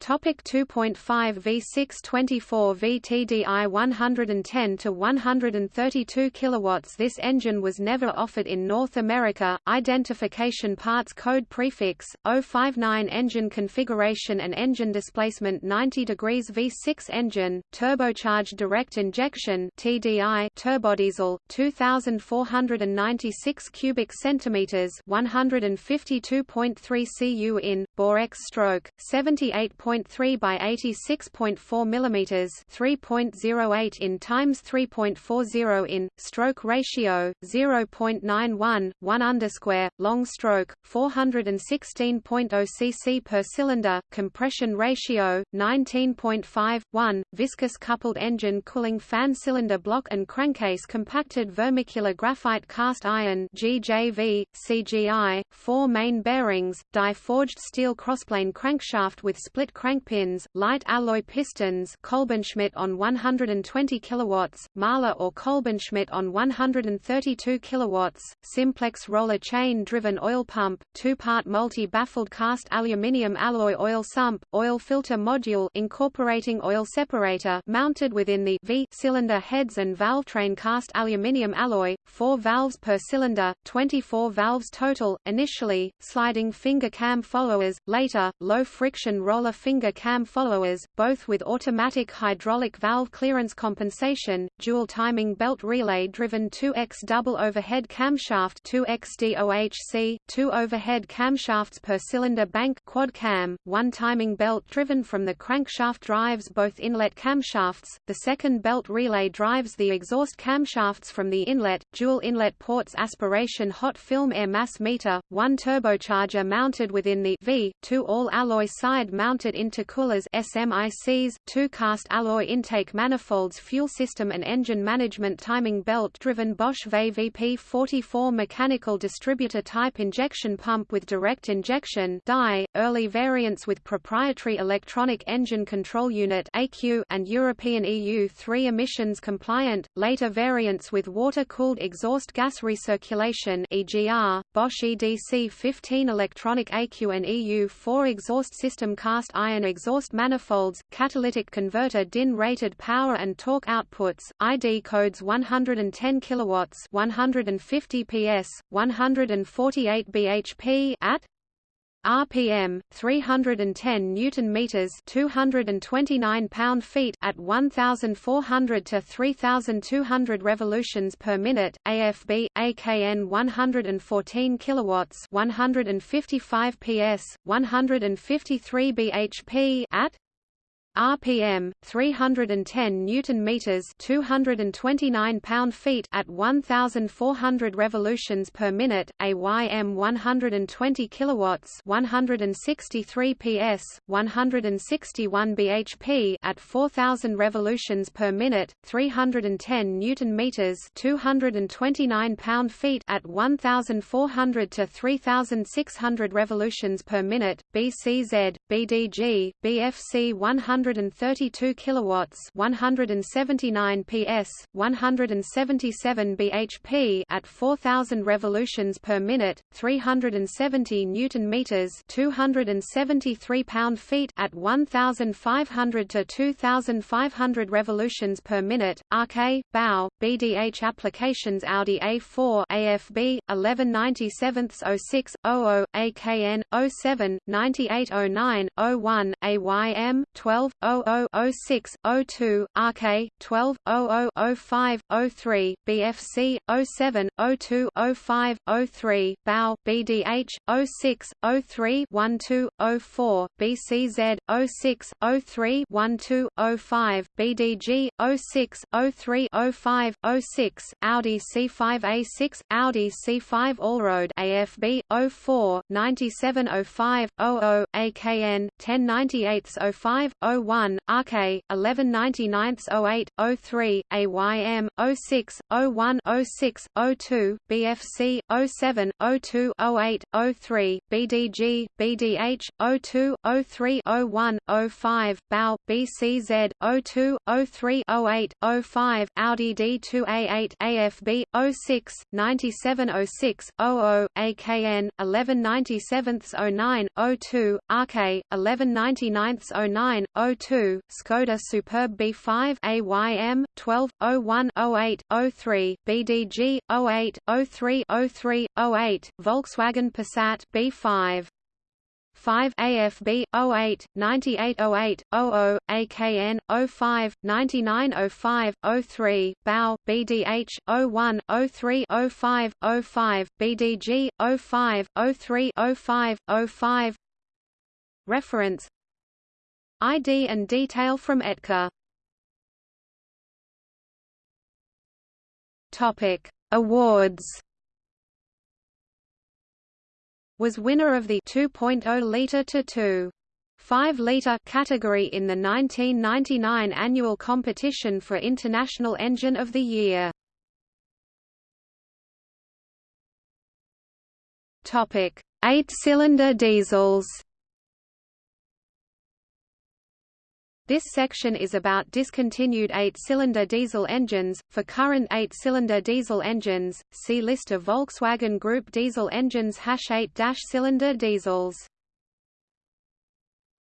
Topic 2.5 V6 24 VTDI 110 to 132 kilowatts This engine was never offered in North America. Identification parts code prefix 059 engine configuration and engine displacement 90 degrees V6 engine turbocharged direct injection TDI turbodiesel 2496 cubic centimeters 152.3 cu in bore X stroke 78. 3 by 86.4 mm 3.08 in times 3.40 in stroke ratio 0.91 1 underscore long stroke 416.0 cc per cylinder compression ratio 19.5 1 viscous coupled engine cooling fan cylinder block and crankcase compacted vermicular graphite cast iron GJV CGI 4 main bearings die forged steel crossplane crankshaft with split crankpins, light alloy pistons Kolbenschmidt on 120 kilowatts, Mahle or Kolbenschmidt on 132 kilowatts, simplex roller chain-driven oil pump, two-part multi-baffled cast aluminium alloy oil sump, oil filter module incorporating oil separator mounted within the V cylinder heads and valve train cast aluminium alloy, four valves per cylinder, 24 valves total, initially, sliding finger cam followers, later, low friction roller finger cam followers, both with automatic hydraulic valve clearance compensation, dual timing belt relay driven 2x double overhead camshaft 2x DOHC, two overhead camshafts per cylinder bank quad cam, one timing belt driven from the crankshaft drives both inlet camshafts, the second belt relay drives the exhaust camshafts from the inlet, dual inlet ports aspiration hot film air mass meter, one turbocharger mounted within the V, two all-alloy side-mounted intercoolers SMICs, two cast alloy intake manifolds fuel system and engine management timing belt-driven Bosch VVP-44 mechanical distributor type injection pump with direct injection die, early variants with proprietary electronic engine control unit AQ and European EU3 emissions compliant, later variants with water-cooled exhaust gas recirculation EGR, Bosch EDC-15 electronic AQ and EU4 exhaust system cast iron exhaust manifolds, catalytic converter DIN rated power and torque outputs, ID codes 110 kilowatts, 150 PS, 148 bhp at RPM 310 newton meters 229 pound feet at 1400 to 3200 revolutions per minute AFB AKN 114 kilowatts 155 PS 153 bhp at RPM 310 newton meters 229 pound feet at 1400 revolutions per minute AYM 120 kilowatts 163 PS 161 bhp at 4000 revolutions per minute 310 newton meters 229 pound feet at 1400 to 3600 revolutions per minute BCZ BDG BFC 100 132 kilowatts, 179 PS, 177 bhp at 4000 revolutions per minute, 370 newton meters, 273 pound-feet at 1500 to 2500 revolutions per minute. RK BAU BDH applications Audi A4 AFB 1197/06 00 AKN 07 9809 01 AYM 12 12 0006 02 RK 12 0005 03 BFC 07 02 05 03 BAU BDH 06 03 12 04 BCZ 06 03 12 05 BDG 06 03 05 06 Audi C5 A6 Audi C5 Allroad AFB 04 9705 00 AKN 1098 05 01, RK, 1199 08, 03, AYM, 06, 01 06, 02, BFC, 07, 02 08, 03, BDG, BDH, 02, 03 01, 05, BAU, BCZ, 02, 03 08, 05, Audi D2A8 AFB, 06, 9706, 00, AKN, 1197 09, 02, RK, 1199 09, 02, Skoda Superb B5 AYM 12 01 08 03 BDG 08 03 03 08 Volkswagen Passat B5 5 AFB 08 9808 00 AKN 05 9905 03 BAU BDH 01 03 05 05 BDG 05 03 05 05 Reference ID and detail from ETCA. Topic: Awards. Was winner of the 2.0 liter to 2. 5 liter category in the 1999 annual competition for International Engine of the Year. Topic: 8-cylinder diesels. This section is about discontinued eight-cylinder diesel engines. For current eight-cylinder diesel engines, see list of Volkswagen Group diesel engines #8-cylinder diesels.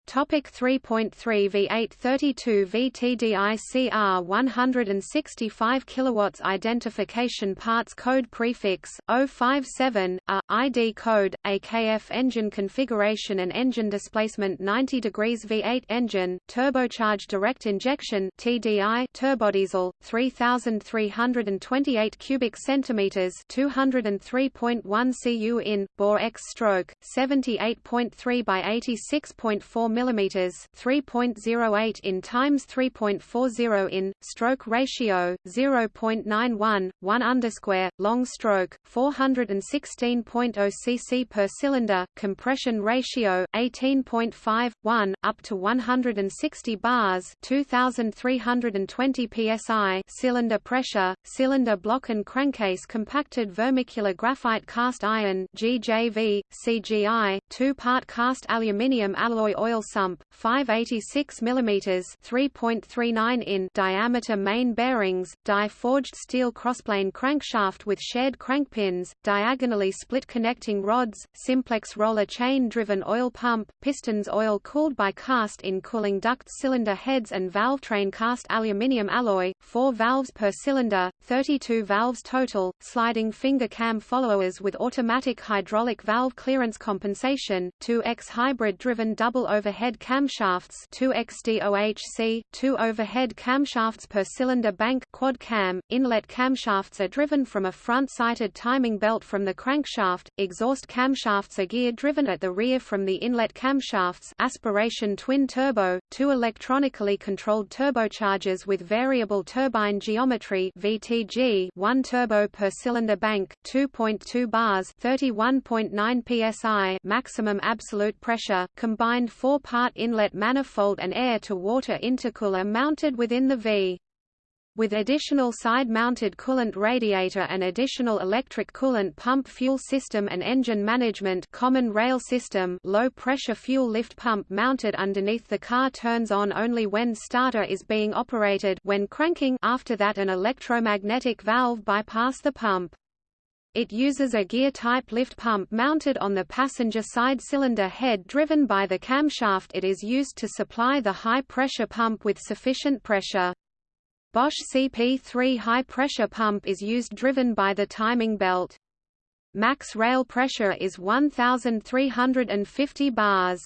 Topic 3.3 V8 32 VTDICR 165 kilowatts identification parts code prefix 057 A ID code AKF engine configuration and engine displacement 90 degrees V8 engine turbocharged direct injection TDI turbodiesel 3328 cubic centimeters 203.1 cu in bore X stroke 78.3 by 86.4 mm 3.08 in times 3.40 in stroke ratio 0.91 1 underscore long stroke 416.0 cc per cylinder compression ratio 18.51 up to 160 bars 2320 psi cylinder pressure cylinder block and crankcase compacted vermicular graphite cast iron GJV CGI two-part cast aluminium alloy oil sump 586 mm 3.39 in diameter main bearings die forged steel crossplane crankshaft with shared crankpins diagonally split connecting rods simplex roller chain driven oil pump pistons oil cooled by cast in cooling duct cylinder heads and valve train cast aluminium alloy 4 valves per cylinder 32 valves total sliding finger cam followers with automatic hydraulic valve clearance compensation, 2X hybrid-driven double overhead camshafts 2X DOHC, two overhead camshafts per cylinder bank quad cam, inlet camshafts are driven from a front-sited timing belt from the crankshaft, exhaust camshafts are gear-driven at the rear from the inlet camshafts aspiration twin turbo, two electronically controlled turbochargers with variable turbine geometry VTG, one turbo per cylinder bank, 2.2 bars 31.9 psi maximum absolute pressure, combined four-part inlet manifold and air-to-water intercooler mounted within the V with additional side-mounted coolant radiator and additional electric coolant pump fuel system and engine management common rail system low-pressure fuel lift pump mounted underneath the car turns on only when starter is being operated when cranking after that an electromagnetic valve bypass the pump. It uses a gear-type lift pump mounted on the passenger side cylinder head driven by the camshaft it is used to supply the high-pressure pump with sufficient pressure. Bosch CP3 high-pressure pump is used driven by the timing belt. Max rail pressure is 1,350 bars.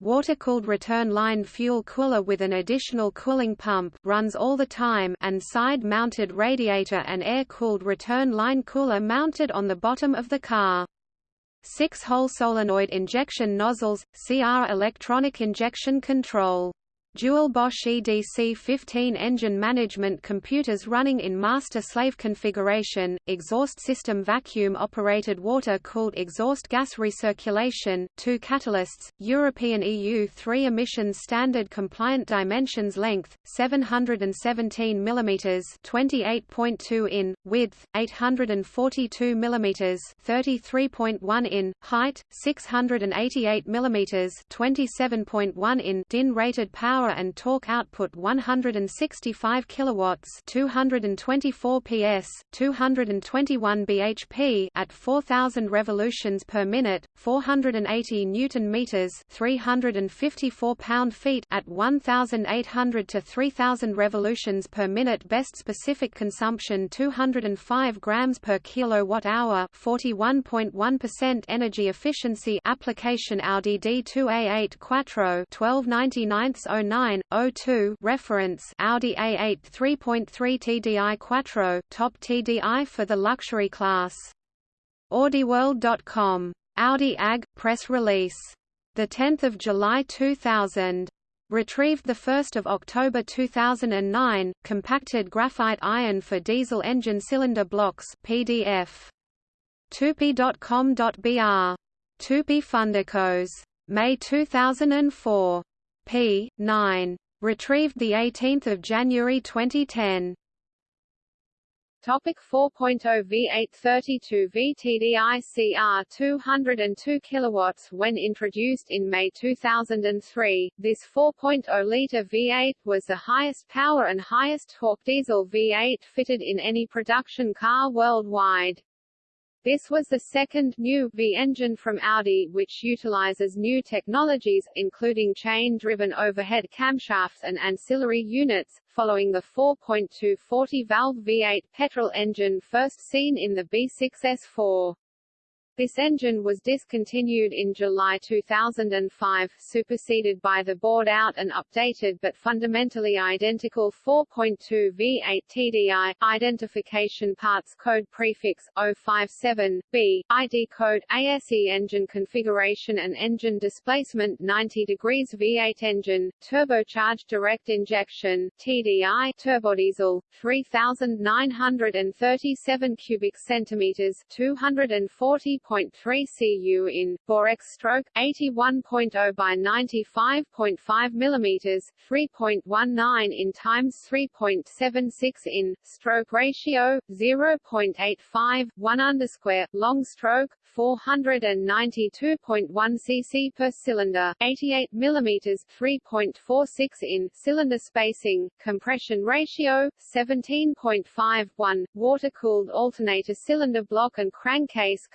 Water-cooled return-line fuel cooler with an additional cooling pump runs all the time and side-mounted radiator and air-cooled return-line cooler mounted on the bottom of the car. Six-hole solenoid injection nozzles, CR electronic injection control Dual Bosch EDC-15 engine management computers running in master-slave configuration, exhaust system vacuum-operated water-cooled exhaust gas recirculation, two catalysts, European EU 3 emissions standard compliant dimensions length, 717 mm 28.2 in, width, 842 mm 33.1 in, height, 688 mm 27.1 in DIN rated power power and torque output 165 kilowatts, 224 PS, 221 bhp at 4000 revolutions per minute, 480 newton meters, 354 pound-feet at 1800 to 3000 revolutions per minute. Best specific consumption 205 grams per kilowatt hour, 41.1% energy efficiency. Application Audi D2A8 Quattro 1299 0902 reference Audi A8 3.3 TDI Quattro top TDI for the luxury class. AudiWorld.com. Audi AG press release. The 10th of July 2000. Retrieved 1 October 2009, compacted graphite iron for diesel engine cylinder blocks PDF. Tupy.com.br. Tupy Fundicos. May 2004 p. 9. Retrieved 18 January 2010. Topic 4.0 V8 32 VTDI CR 202 kilowatts when introduced in May 2003 this 4.0 liter V8 was the highest power and highest torque diesel V8 fitted in any production car worldwide this was the second new V engine from Audi which utilizes new technologies, including chain-driven overhead camshafts and ancillary units, following the 4.2 40-valve V8 petrol engine first seen in the B6S4. This engine was discontinued in July 2005, superseded by the bored-out and updated but fundamentally identical 4.2 V8 TDI, identification parts code prefix 057B, ID code ASE engine configuration and engine displacement 90 degrees V8 engine, turbocharged direct injection TDI turbodiesel, 3,937 cubic centimeters 240 80.3 cu in, X stroke, 81.0 by 95.5 mm, 3.19 in times 3.76 in, stroke ratio, 0.85, 1 underscore, long stroke, 492.1 cc per cylinder, 88 mm 3.46 in, cylinder spacing, compression ratio, 17.51, water-cooled alternator cylinder block and crankcase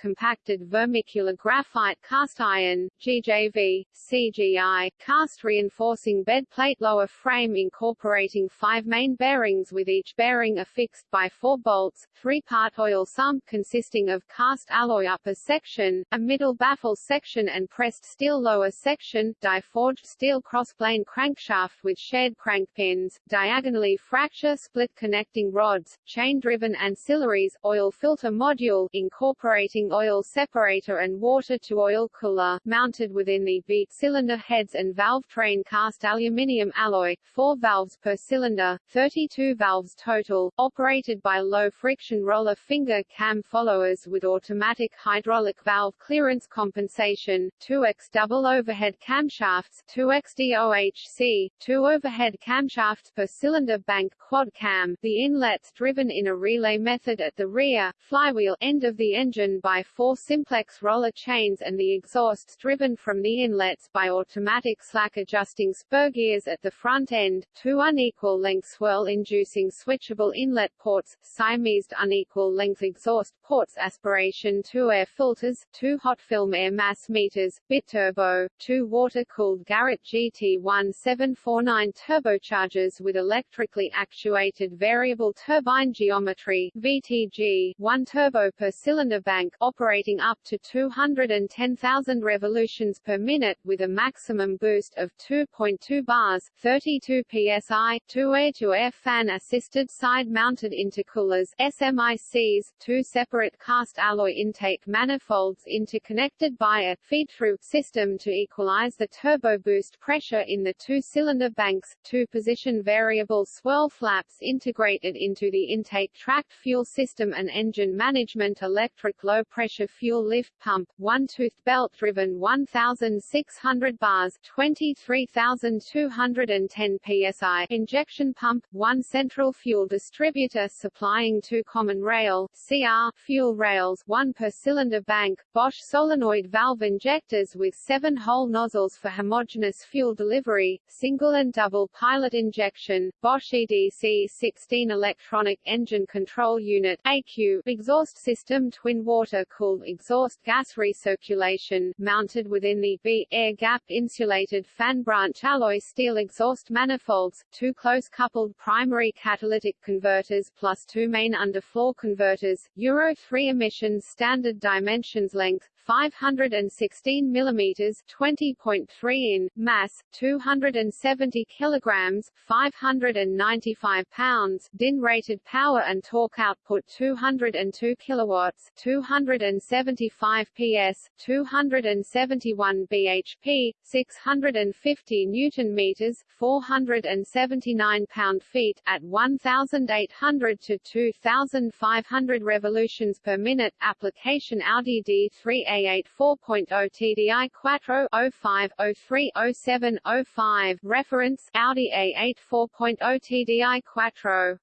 vermicular graphite cast iron, GJV, CGI, cast reinforcing bed plate lower frame incorporating five main bearings with each bearing affixed by four bolts, three-part oil sump consisting of cast alloy upper section, a middle baffle section and pressed steel lower section, die-forged steel crossplane crankshaft with shared crank pins, diagonally fracture split connecting rods, chain-driven ancillaries, oil filter module incorporating oil separator and water-to-oil cooler, mounted within the V cylinder heads and valve train cast aluminium alloy, 4 valves per cylinder, 32 valves total, operated by low-friction roller finger cam followers with automatic hydraulic valve clearance compensation, 2x double overhead camshafts, 2x DOHC, 2 overhead camshafts per cylinder bank quad cam, the inlets driven in a relay method at the rear, flywheel end of the engine by four simplex roller chains and the exhausts driven from the inlets by automatic slack adjusting spur gears at the front end, two unequal length swirl inducing switchable inlet ports, Siamese unequal length exhaust ports aspiration two air filters, two hot film air mass meters, biturbo, two water-cooled Garrett GT1749 turbochargers with electrically actuated variable turbine geometry VTG, one turbo per cylinder bank operating up to 210,000 revolutions per minute with a maximum boost of 2.2 bars, 32 psi, two air-to-air fan-assisted side-mounted intercoolers SMICs, two separate cast alloy intake manifolds interconnected by a feed-through system to equalize the turbo boost pressure in the two-cylinder banks, two-position variable swirl flaps integrated into the intake tracked fuel system and engine management electric low-pressure fuel lift pump, one-toothed belt-driven 1,600 bars 23,210 psi injection pump, one central fuel distributor supplying two common rail CR fuel rails one per cylinder bank, Bosch solenoid valve injectors with seven-hole nozzles for homogeneous fuel delivery, single and double pilot injection, Bosch EDC-16 electronic engine control unit AQ, exhaust system twin water-cooled exhaust gas recirculation, mounted within the V air gap insulated fan branch alloy steel exhaust manifolds, two close-coupled primary catalytic converters plus two main underfloor converters, Euro 3 emissions standard dimensions length 516 millimeters 20.3 in mass 270 kilograms 595 pounds DIN rated power and torque output 202 kilowatts 275 PS 271 bhp 650 newton meters 479 pound feet at 1800 to 2500 revolutions per minute application Audi D3 A8 4.0 TDI Quattro 05 03 07 05 Reference Audi A8 4.0 TDI Quattro.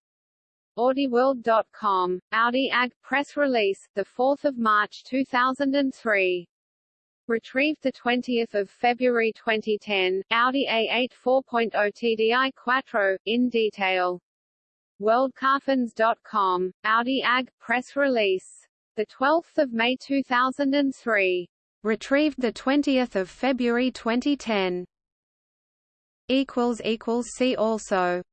AudiWorld.com, Audi AG press release, 4 March 2003. Retrieved 20 February 2010, Audi A8 4.0 TDI Quattro, in detail. WorldCarFans.com, Audi AG press release the 12th of May 2003. Retrieved the 20th of February 2010. Equals equals see also.